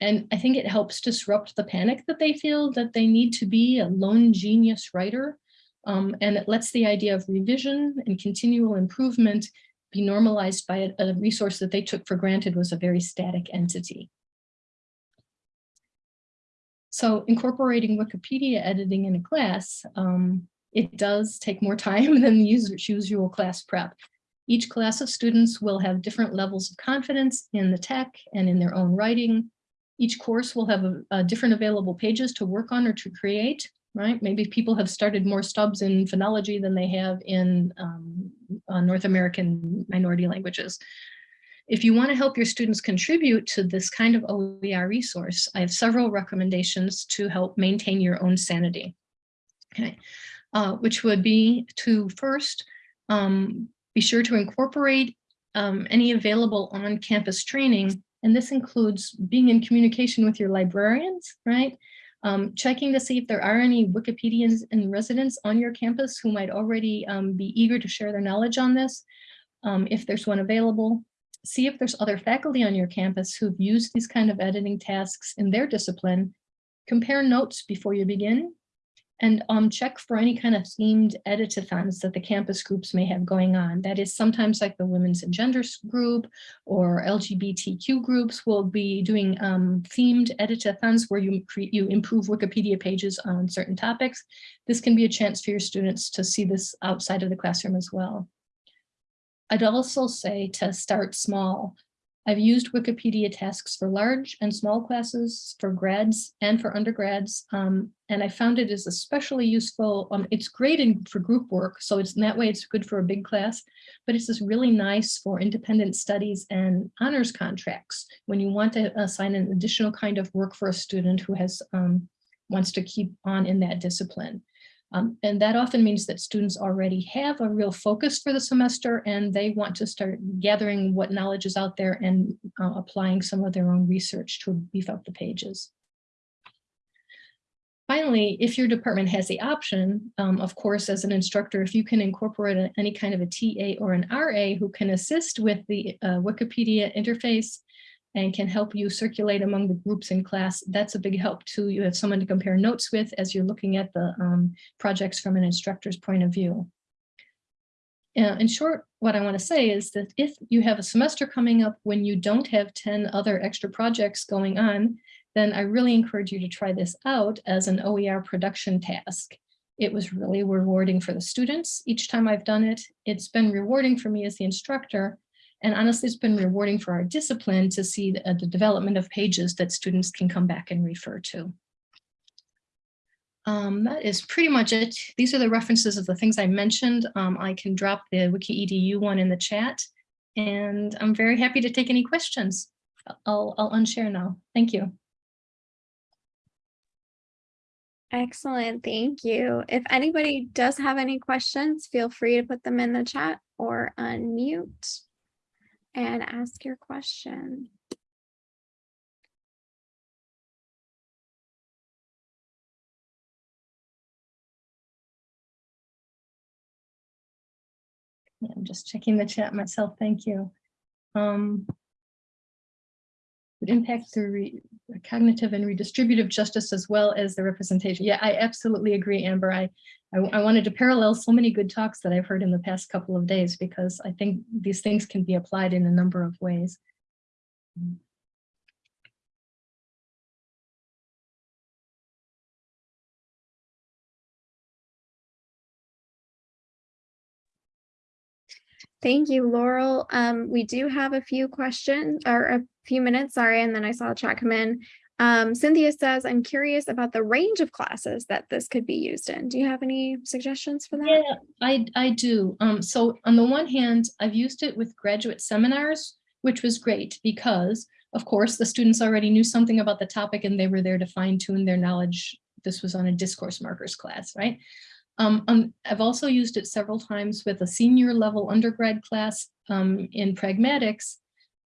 And I think it helps disrupt the panic that they feel that they need to be a lone genius writer. Um, and it lets the idea of revision and continual improvement be normalized by a, a resource that they took for granted was a very static entity. So incorporating Wikipedia editing in a class, um, it does take more time than the usual class prep. Each class of students will have different levels of confidence in the tech and in their own writing. Each course will have a, a different available pages to work on or to create, right? Maybe people have started more stubs in phonology than they have in um, uh, North American minority languages. If you want to help your students contribute to this kind of OER resource, I have several recommendations to help maintain your own sanity. Okay, uh, which would be to first um, be sure to incorporate um, any available on-campus training, and this includes being in communication with your librarians, right? Um, checking to see if there are any Wikipedians in residence on your campus who might already um, be eager to share their knowledge on this, um, if there's one available. See if there's other faculty on your campus who've used these kind of editing tasks in their discipline. Compare notes before you begin and um, check for any kind of themed editathons that the campus groups may have going on. That is sometimes like the Women's and Genders group or LGBTQ groups will be doing um, themed editathons where you, you improve Wikipedia pages on certain topics. This can be a chance for your students to see this outside of the classroom as well. I'd also say to start small. I've used Wikipedia tasks for large and small classes, for grads and for undergrads, um, and I found it is especially useful. Um, it's great in, for group work, so it's in that way it's good for a big class, but it's just really nice for independent studies and honors contracts when you want to assign an additional kind of work for a student who has um, wants to keep on in that discipline. Um, and that often means that students already have a real focus for the semester and they want to start gathering what knowledge is out there and uh, applying some of their own research to beef up the pages. Finally, if your department has the option, um, of course, as an instructor, if you can incorporate a, any kind of a TA or an RA who can assist with the uh, Wikipedia interface and can help you circulate among the groups in class. That's a big help too. You have someone to compare notes with as you're looking at the um, projects from an instructor's point of view. Uh, in short, what I want to say is that if you have a semester coming up when you don't have 10 other extra projects going on, then I really encourage you to try this out as an OER production task. It was really rewarding for the students each time I've done it. It's been rewarding for me as the instructor and honestly, it's been rewarding for our discipline to see the, uh, the development of pages that students can come back and refer to. Um, that is pretty much it. These are the references of the things I mentioned. Um, I can drop the Wiki EDU one in the chat, and I'm very happy to take any questions. I'll, I'll unshare now. Thank you. Excellent, thank you. If anybody does have any questions, feel free to put them in the chat or unmute and ask your question. Yeah, I'm just checking the chat myself. Thank you. Um, would impact the cognitive and redistributive justice as well as the representation. Yeah, I absolutely agree, Amber. I, I, I, wanted to parallel so many good talks that I've heard in the past couple of days because I think these things can be applied in a number of ways. Thank you, Laurel. Um, we do have a few questions or a few minutes, sorry, and then I saw a chat come in. Um, Cynthia says, I'm curious about the range of classes that this could be used in. Do you have any suggestions for that? Yeah, I, I do. Um, so on the one hand, I've used it with graduate seminars, which was great because, of course, the students already knew something about the topic and they were there to fine tune their knowledge. This was on a discourse markers class, right? Um, um, I've also used it several times with a senior level undergrad class um, in pragmatics.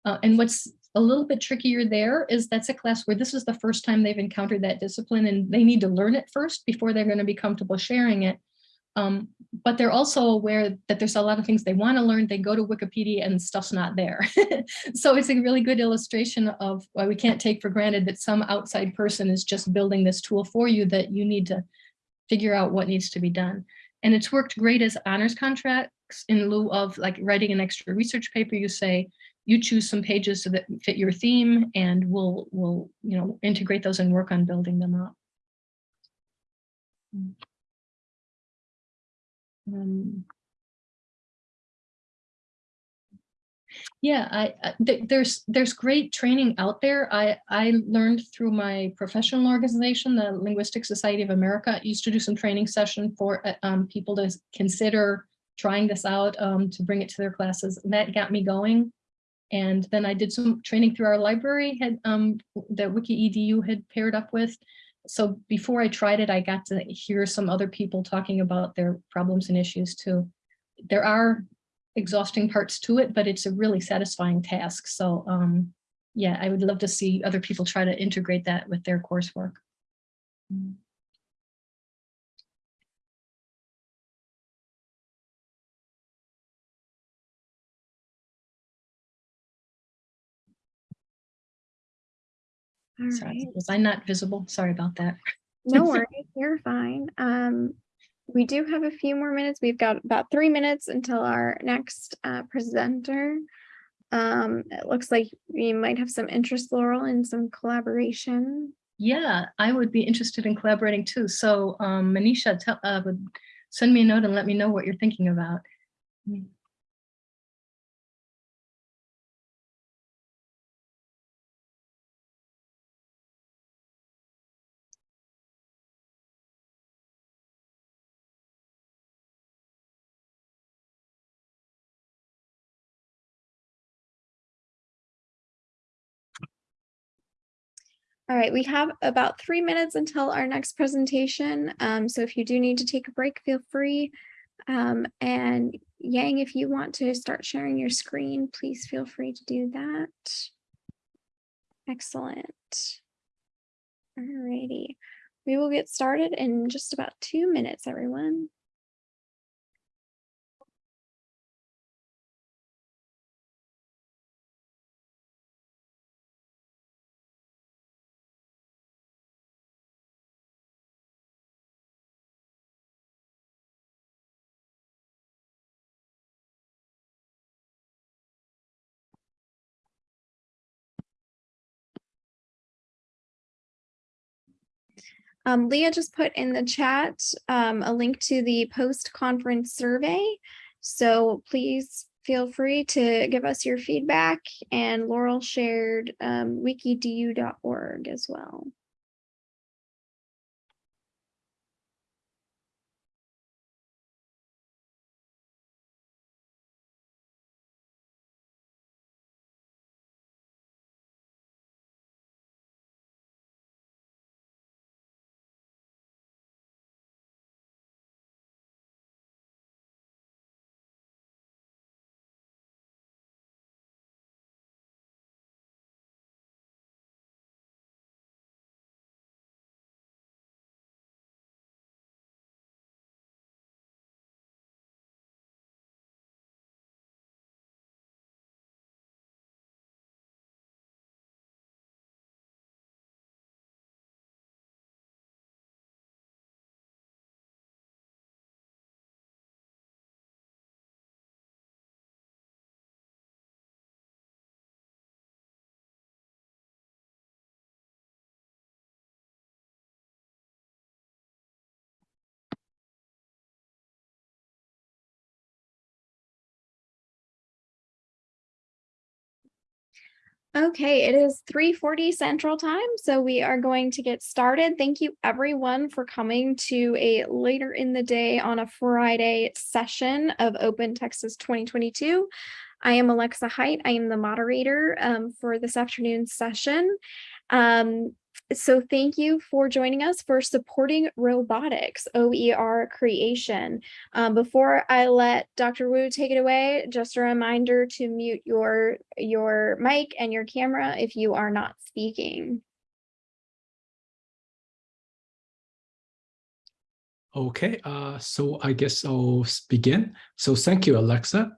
Uh, and what's a little bit trickier there is that's a class where this is the first time they've encountered that discipline and they need to learn it first before they're going to be comfortable sharing it. Um, but they're also aware that there's a lot of things they want to learn. They go to Wikipedia and stuff's not there. so it's a really good illustration of why we can't take for granted that some outside person is just building this tool for you that you need to figure out what needs to be done. And it's worked great as honors contracts in lieu of like writing an extra research paper. You say, you choose some pages so that fit your theme and we'll, we'll you know, integrate those and work on building them up. Um, yeah, I, I th there's there's great training out there. I I learned through my professional organization, the Linguistic Society of America, used to do some training session for uh, um, people to consider trying this out um, to bring it to their classes. And that got me going. And then I did some training through our library had um, that Wiki EDU had paired up with. So before I tried it, I got to hear some other people talking about their problems and issues too. There are exhausting parts to it, but it's a really satisfying task. So um, yeah, I would love to see other people try to integrate that with their coursework. Mm. All Sorry, right. was I not visible? Sorry about that. No worries, you're fine. Um, we do have a few more minutes. We've got about three minutes until our next uh, presenter. Um, it looks like we might have some interest, Laurel, in some collaboration. Yeah, I would be interested in collaborating too. So um, Manisha, tell, uh, would send me a note and let me know what you're thinking about. All right, we have about three minutes until our next presentation. Um, so if you do need to take a break, feel free. Um, and Yang, if you want to start sharing your screen, please feel free to do that. Excellent. All righty. We will get started in just about two minutes, everyone. Um, Leah just put in the chat um, a link to the post-conference survey. So please feel free to give us your feedback and Laurel shared um, wikiedu.org as well. Okay, it is 3:40 Central Time, so we are going to get started. Thank you everyone for coming to a later in the day on a Friday session of Open Texas 2022. I am Alexa Height. I am the moderator um, for this afternoon's session. Um, so thank you for joining us for supporting robotics OER creation. Um, before I let Dr. Wu take it away, just a reminder to mute your, your mic and your camera if you are not speaking. Okay, uh, so I guess I'll begin. So thank you, Alexa.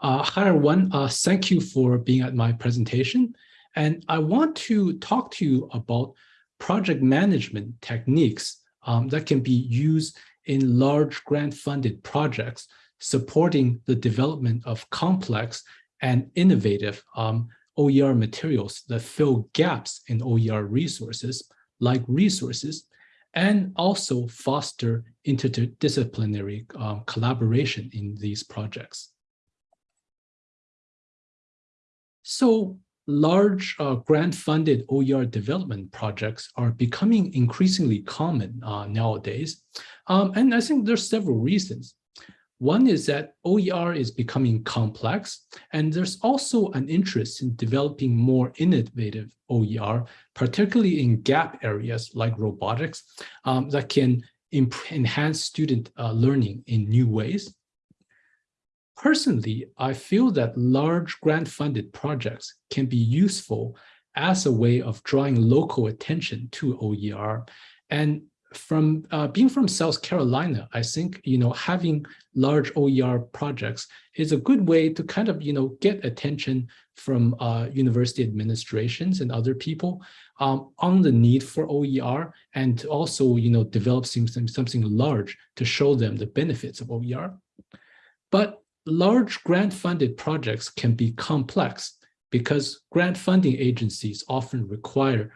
Uh, hi, everyone. Uh, thank you for being at my presentation. And I want to talk to you about project management techniques um, that can be used in large grant-funded projects supporting the development of complex and innovative um, OER materials that fill gaps in OER resources, like resources, and also foster interdisciplinary um, collaboration in these projects. So large uh, grant-funded OER development projects are becoming increasingly common uh, nowadays. Um, and I think there's several reasons. One is that OER is becoming complex, and there's also an interest in developing more innovative OER, particularly in gap areas like robotics, um, that can enhance student uh, learning in new ways. Personally, I feel that large grant-funded projects can be useful as a way of drawing local attention to OER and from uh, being from South Carolina, I think, you know, having large OER projects is a good way to kind of, you know, get attention from uh, university administrations and other people um, on the need for OER and also, you know, develop something, something large to show them the benefits of OER. But large grant funded projects can be complex because grant funding agencies often require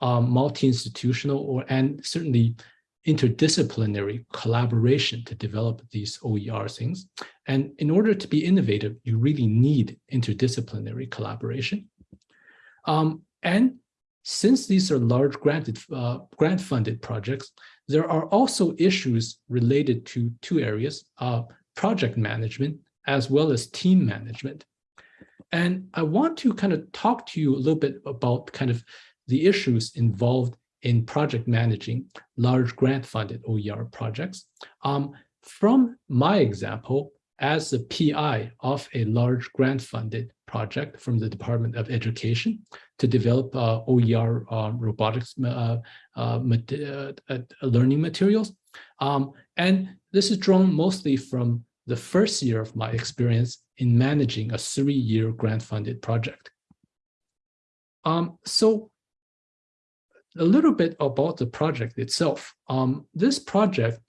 um, multi-institutional or and certainly interdisciplinary collaboration to develop these OER things. And in order to be innovative, you really need interdisciplinary collaboration. Um, and since these are large granted, uh, grant funded projects, there are also issues related to two areas, uh, project management as well as team management. And I want to kind of talk to you a little bit about kind of the issues involved in project managing large grant-funded OER projects. Um, from my example, as the PI of a large grant-funded project from the Department of Education to develop uh, OER uh, robotics uh, uh, uh learning materials. Um, and this is drawn mostly from the first year of my experience in managing a three-year grant-funded project. Um, so a little bit about the project itself. Um, this project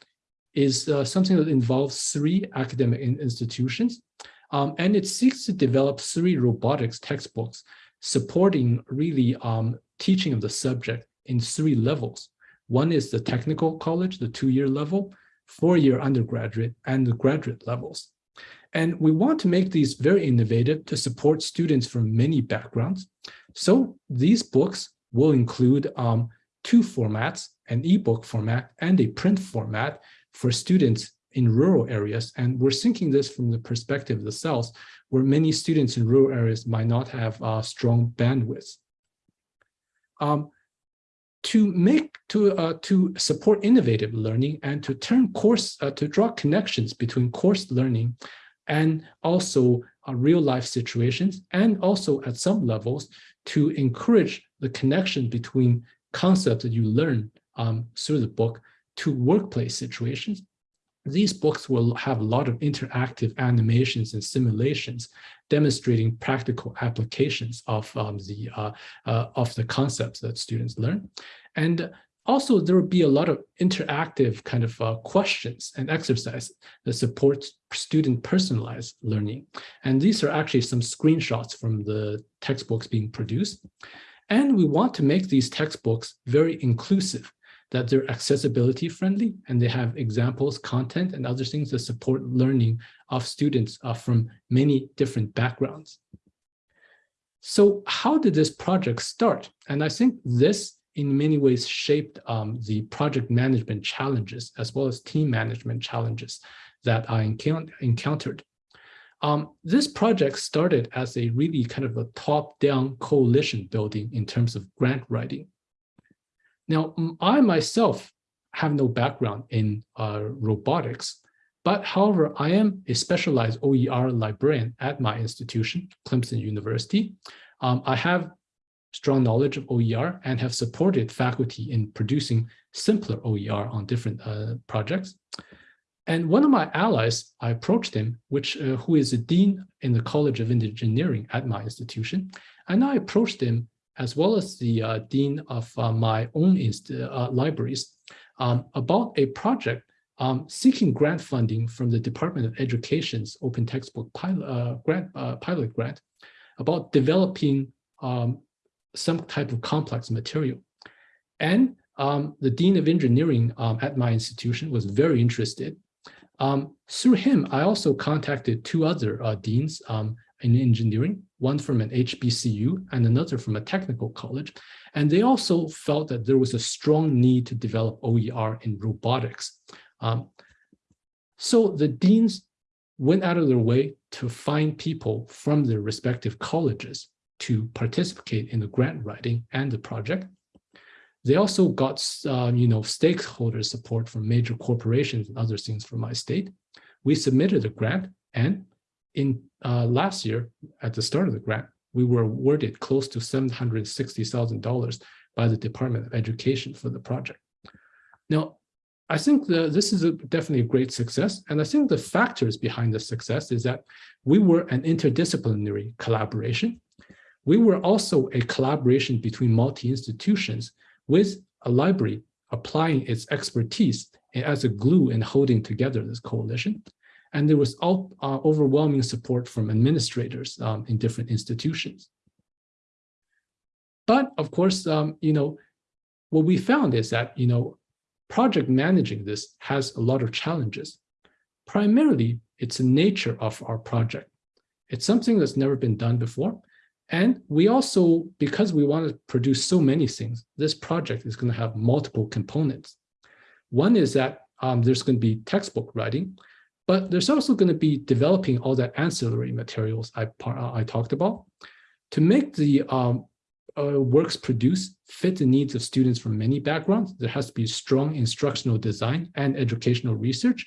is uh, something that involves three academic institutions, um, and it seeks to develop three robotics textbooks supporting really um, teaching of the subject in three levels. One is the technical college, the two-year level, four-year undergraduate, and the graduate levels. And we want to make these very innovative to support students from many backgrounds. So these books will include um, two formats, an ebook format and a print format for students in rural areas. And we're thinking this from the perspective of the South, where many students in rural areas might not have uh, strong bandwidth. Um, to make to uh, to support innovative learning and to turn course uh, to draw connections between course learning and also uh, real life situations and also at some levels to encourage the connection between concepts that you learn um, through the book to workplace situations. These books will have a lot of interactive animations and simulations demonstrating practical applications of um, the uh, uh, of the concepts that students learn. And also there will be a lot of interactive kind of uh, questions and exercises that support student personalized learning. And these are actually some screenshots from the textbooks being produced. And we want to make these textbooks very inclusive, that they're accessibility friendly and they have examples, content, and other things that support learning of students uh, from many different backgrounds. So how did this project start? And I think this in many ways shaped um, the project management challenges as well as team management challenges that I encountered. Um, this project started as a really kind of a top-down coalition building in terms of grant writing. Now, I myself have no background in uh, robotics, but however, I am a specialized OER librarian at my institution, Clemson University. Um, I have strong knowledge of OER and have supported faculty in producing simpler OER on different uh, projects. And one of my allies, I approached him, which uh, who is a dean in the College of Engineering at my institution, and I approached him as well as the uh, dean of uh, my own uh, libraries um, about a project um, seeking grant funding from the Department of Education's open textbook pilot uh, grant pilot grant about developing um, some type of complex material. And um, the Dean of Engineering um, at my institution was very interested. Um, through him, I also contacted two other uh, deans in engineering, one from an HBCU and another from a technical college. And they also felt that there was a strong need to develop OER in robotics. Um, so the deans went out of their way to find people from their respective colleges to participate in the grant writing and the project. They also got, uh, you know, stakeholder support from major corporations and other things from my state. We submitted a grant and in uh, last year, at the start of the grant, we were awarded close to $760,000 by the Department of Education for the project. Now, I think the, this is a, definitely a great success. And I think the factors behind the success is that we were an interdisciplinary collaboration. We were also a collaboration between multi-institutions with a library applying its expertise as a glue in holding together this coalition. And there was all, uh, overwhelming support from administrators um, in different institutions. But of course, um, you know, what we found is that, you know, project managing this has a lot of challenges. Primarily, it's the nature of our project. It's something that's never been done before. And we also, because we want to produce so many things, this project is going to have multiple components. One is that um, there's going to be textbook writing, but there's also going to be developing all that ancillary materials I, I talked about to make the um, uh, works produced fit the needs of students from many backgrounds. There has to be strong instructional design and educational research.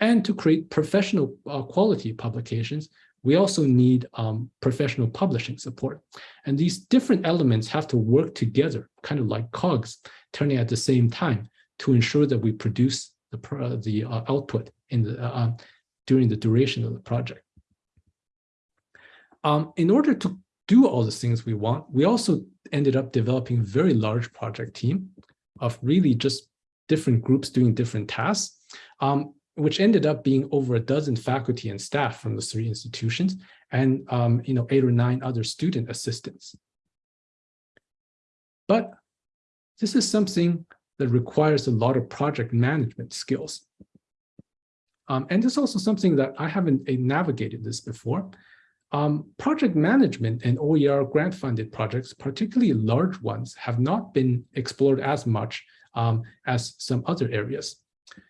And to create professional uh, quality publications, we also need um, professional publishing support. And these different elements have to work together, kind of like cogs, turning at the same time to ensure that we produce the, uh, the uh, output in the, uh, um, during the duration of the project. Um, in order to do all the things we want, we also ended up developing a very large project team of really just different groups doing different tasks, um, which ended up being over a dozen faculty and staff from the three institutions and um, you know eight or nine other student assistants. But this is something that requires a lot of project management skills. Um, and it's also something that I haven't uh, navigated this before. Um, project management and OER grant-funded projects, particularly large ones, have not been explored as much um, as some other areas.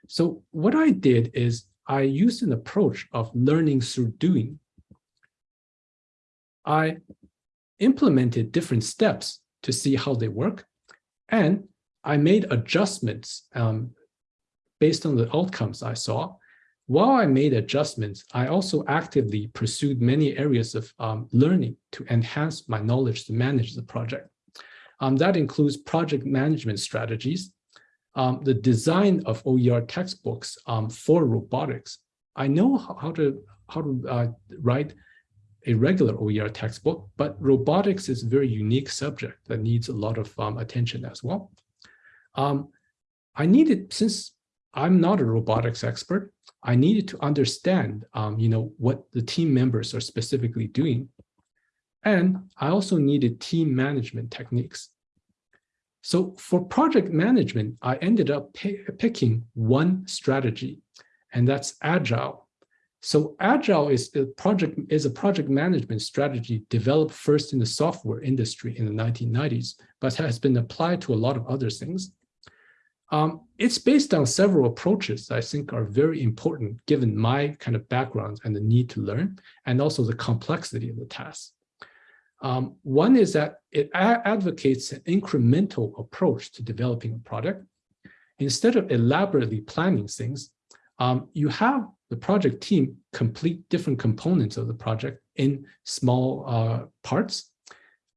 So what I did is I used an approach of learning through doing. I implemented different steps to see how they work, and I made adjustments um, based on the outcomes I saw while I made adjustments, I also actively pursued many areas of um, learning to enhance my knowledge to manage the project. Um, that includes project management strategies, um, the design of OER textbooks um, for robotics. I know how to, how to uh, write a regular OER textbook, but robotics is a very unique subject that needs a lot of um, attention as well. Um, I needed, since I'm not a robotics expert. I needed to understand, um, you know, what the team members are specifically doing. And I also needed team management techniques. So for project management, I ended up picking one strategy, and that's Agile. So Agile is a project is a project management strategy developed first in the software industry in the 1990s, but has been applied to a lot of other things. Um, it's based on several approaches I think are very important given my kind of background and the need to learn, and also the complexity of the task. Um, one is that it advocates an incremental approach to developing a product. Instead of elaborately planning things, um, you have the project team complete different components of the project in small uh, parts,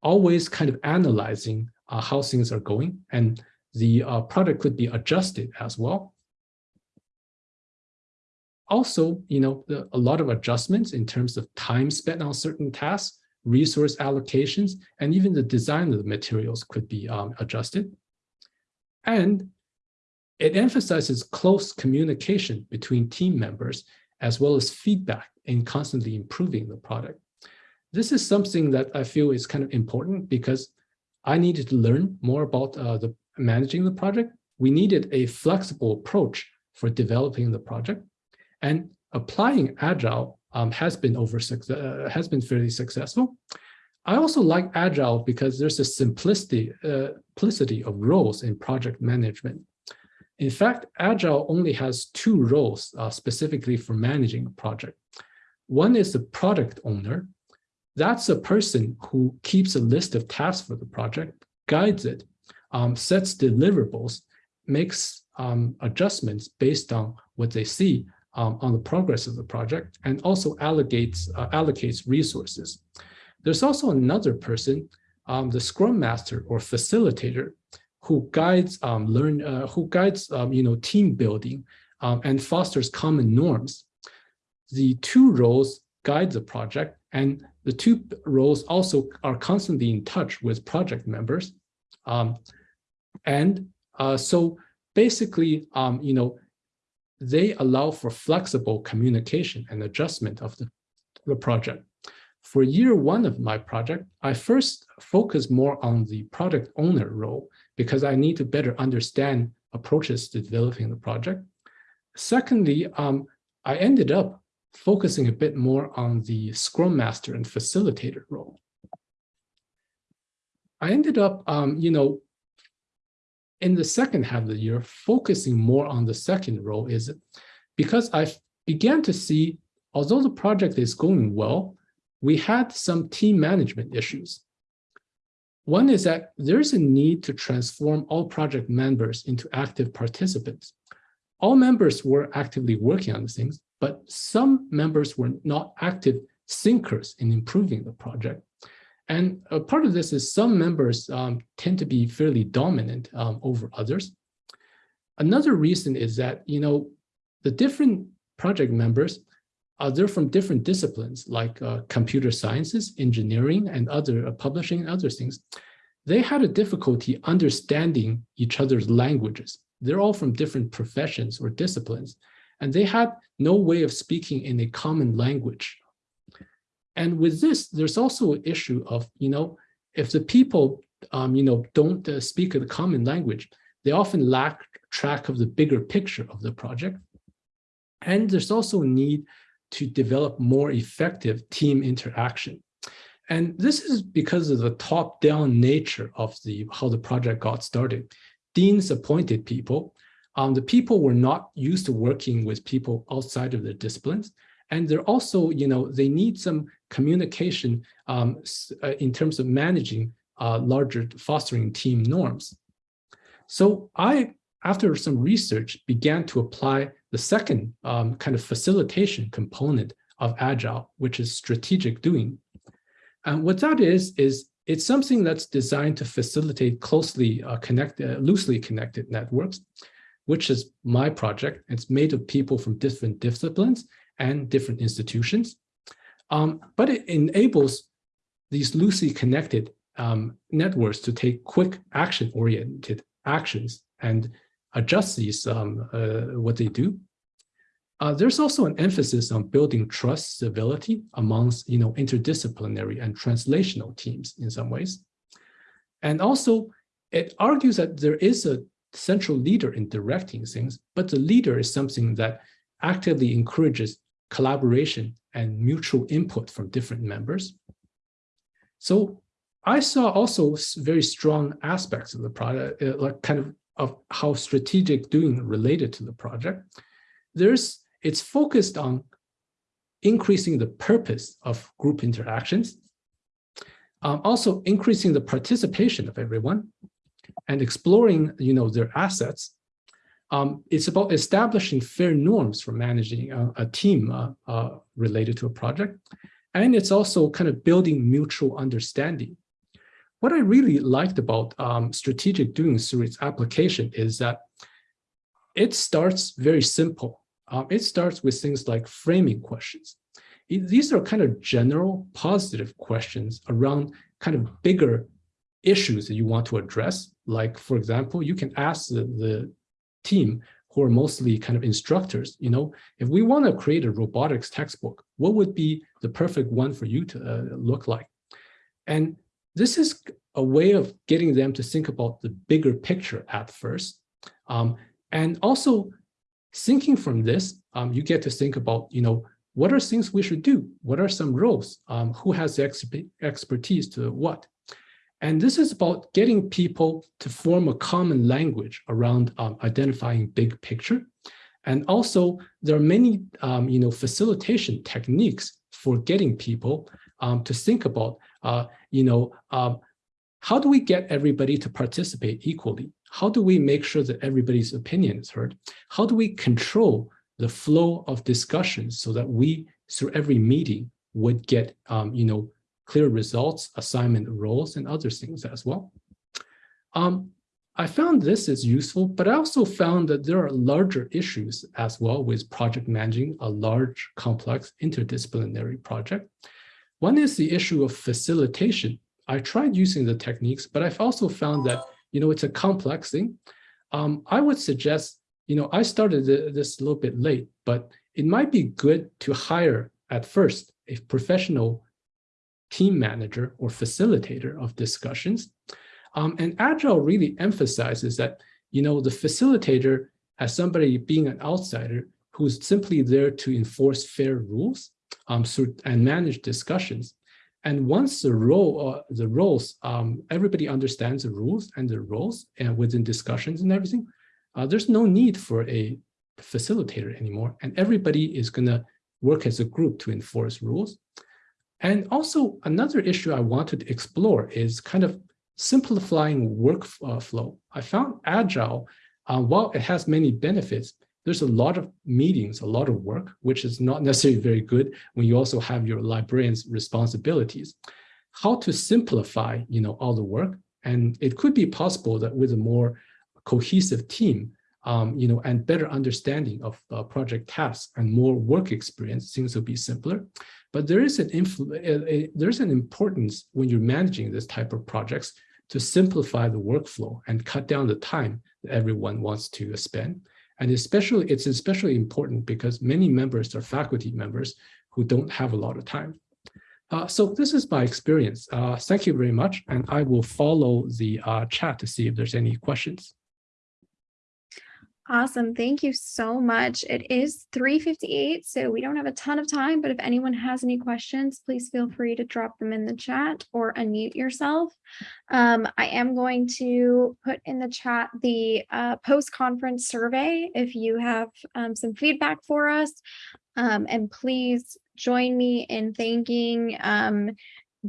always kind of analyzing uh, how things are going and the uh, product could be adjusted as well. Also, you know, the, a lot of adjustments in terms of time spent on certain tasks, resource allocations, and even the design of the materials could be um, adjusted. And it emphasizes close communication between team members, as well as feedback in constantly improving the product. This is something that I feel is kind of important because I needed to learn more about uh, the managing the project, we needed a flexible approach for developing the project. And applying Agile um, has been over uh, has been fairly successful. I also like Agile because there's a simplicity, uh, simplicity of roles in project management. In fact, Agile only has two roles uh, specifically for managing a project. One is the product owner. That's a person who keeps a list of tasks for the project, guides it, um, sets deliverables, makes um, adjustments based on what they see um, on the progress of the project, and also allocates, uh, allocates resources. There's also another person, um, the Scrum Master or facilitator, who guides um, learn, uh, who guides um, you know team building and fosters common norms. The two roles guide the project, and the two roles also are constantly in touch with project members. Um, and uh, so basically, um, you know, they allow for flexible communication and adjustment of the, the project. For year one of my project, I first focused more on the product owner role because I need to better understand approaches to developing the project. Secondly, um, I ended up focusing a bit more on the Scrum Master and facilitator role. I ended up, um, you know, in the second half of the year, focusing more on the second role is because I began to see, although the project is going well, we had some team management issues. One is that there's a need to transform all project members into active participants. All members were actively working on these things, but some members were not active thinkers in improving the project. And a part of this is some members um, tend to be fairly dominant um, over others. Another reason is that, you know, the different project members, uh, they're from different disciplines like uh, computer sciences, engineering, and other uh, publishing and other things. They had a difficulty understanding each other's languages. They're all from different professions or disciplines, and they had no way of speaking in a common language and with this, there's also an issue of, you know, if the people, um, you know, don't uh, speak a common language, they often lack track of the bigger picture of the project. And there's also a need to develop more effective team interaction. And this is because of the top-down nature of the how the project got started. Deans appointed people. Um, the people were not used to working with people outside of their disciplines. And they're also, you know, they need some communication um, uh, in terms of managing uh, larger fostering team norms. So I, after some research, began to apply the second um, kind of facilitation component of Agile, which is strategic doing. And what that is, is it's something that's designed to facilitate closely uh, connected, uh, loosely connected networks, which is my project. It's made of people from different disciplines and different institutions. Um, but it enables these loosely connected um, networks to take quick action-oriented actions and adjust these um, uh, what they do. Uh, there's also an emphasis on building trust stability amongst you know interdisciplinary and translational teams in some ways. And also it argues that there is a central leader in directing things, but the leader is something that actively encourages collaboration and mutual input from different members. So I saw also very strong aspects of the product, uh, like kind of of how strategic doing related to the project. There's it's focused on increasing the purpose of group interactions, um, also increasing the participation of everyone, and exploring you know their assets um, it's about establishing fair norms for managing a, a team uh, uh, related to a project. And it's also kind of building mutual understanding. What I really liked about um, strategic doing through its application is that it starts very simple. Um, it starts with things like framing questions. It, these are kind of general positive questions around kind of bigger issues that you want to address. Like, for example, you can ask the, the team who are mostly kind of instructors, you know, if we want to create a robotics textbook, what would be the perfect one for you to uh, look like? And this is a way of getting them to think about the bigger picture at first. Um, and also thinking from this, um, you get to think about, you know, what are things we should do? What are some roles? Um, who has the exp expertise to what? And this is about getting people to form a common language around um, identifying big picture. And also there are many, um, you know, facilitation techniques for getting people um, to think about, uh, you know, um, how do we get everybody to participate equally? How do we make sure that everybody's opinion is heard? How do we control the flow of discussions so that we, through every meeting, would get, um, you know, clear results, assignment roles, and other things as well. Um, I found this is useful, but I also found that there are larger issues as well with project managing a large, complex, interdisciplinary project. One is the issue of facilitation. I tried using the techniques, but I've also found that, you know, it's a complex thing. Um, I would suggest, you know, I started this a little bit late, but it might be good to hire at first a professional team manager or facilitator of discussions. Um, and Agile really emphasizes that, you know, the facilitator as somebody being an outsider who's simply there to enforce fair rules um, and manage discussions. And once the role, uh, the roles, um, everybody understands the rules and the roles and within discussions and everything, uh, there's no need for a facilitator anymore. And everybody is gonna work as a group to enforce rules. And also another issue I wanted to explore is kind of simplifying workflow. I found Agile, uh, while it has many benefits, there's a lot of meetings, a lot of work, which is not necessarily very good when you also have your librarian's responsibilities. How to simplify, you know, all the work. And it could be possible that with a more cohesive team, um, you know, and better understanding of uh, project tasks and more work experience, things will be simpler. But there is an influ there's an importance when you're managing this type of projects to simplify the workflow and cut down the time that everyone wants to spend. And especially, it's especially important because many members are faculty members who don't have a lot of time. Uh, so this is my experience. Uh, thank you very much. And I will follow the uh, chat to see if there's any questions. Awesome. Thank you so much. It is 3.58, so we don't have a ton of time, but if anyone has any questions, please feel free to drop them in the chat or unmute yourself. Um, I am going to put in the chat the uh, post-conference survey if you have um, some feedback for us. Um, and please join me in thanking um,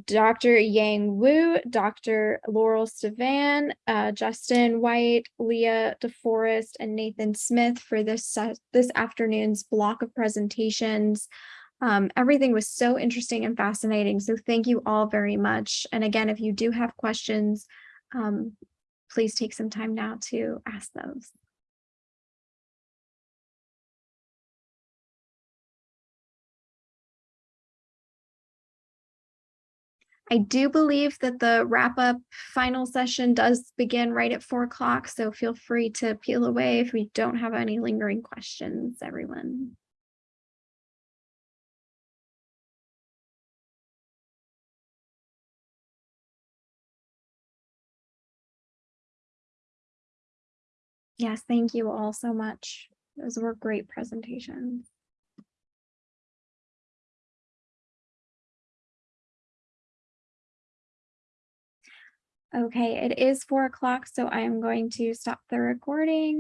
Dr. Yang Wu, Dr. Laurel Stevan, uh, Justin White, Leah DeForest, and Nathan Smith for this, uh, this afternoon's block of presentations. Um, everything was so interesting and fascinating. So thank you all very much. And again, if you do have questions, um, please take some time now to ask those. I do believe that the wrap up final session does begin right at four o'clock, so feel free to peel away if we don't have any lingering questions, everyone. Yes, thank you all so much. Those were great presentations. Okay, it is four o'clock, so I am going to stop the recording.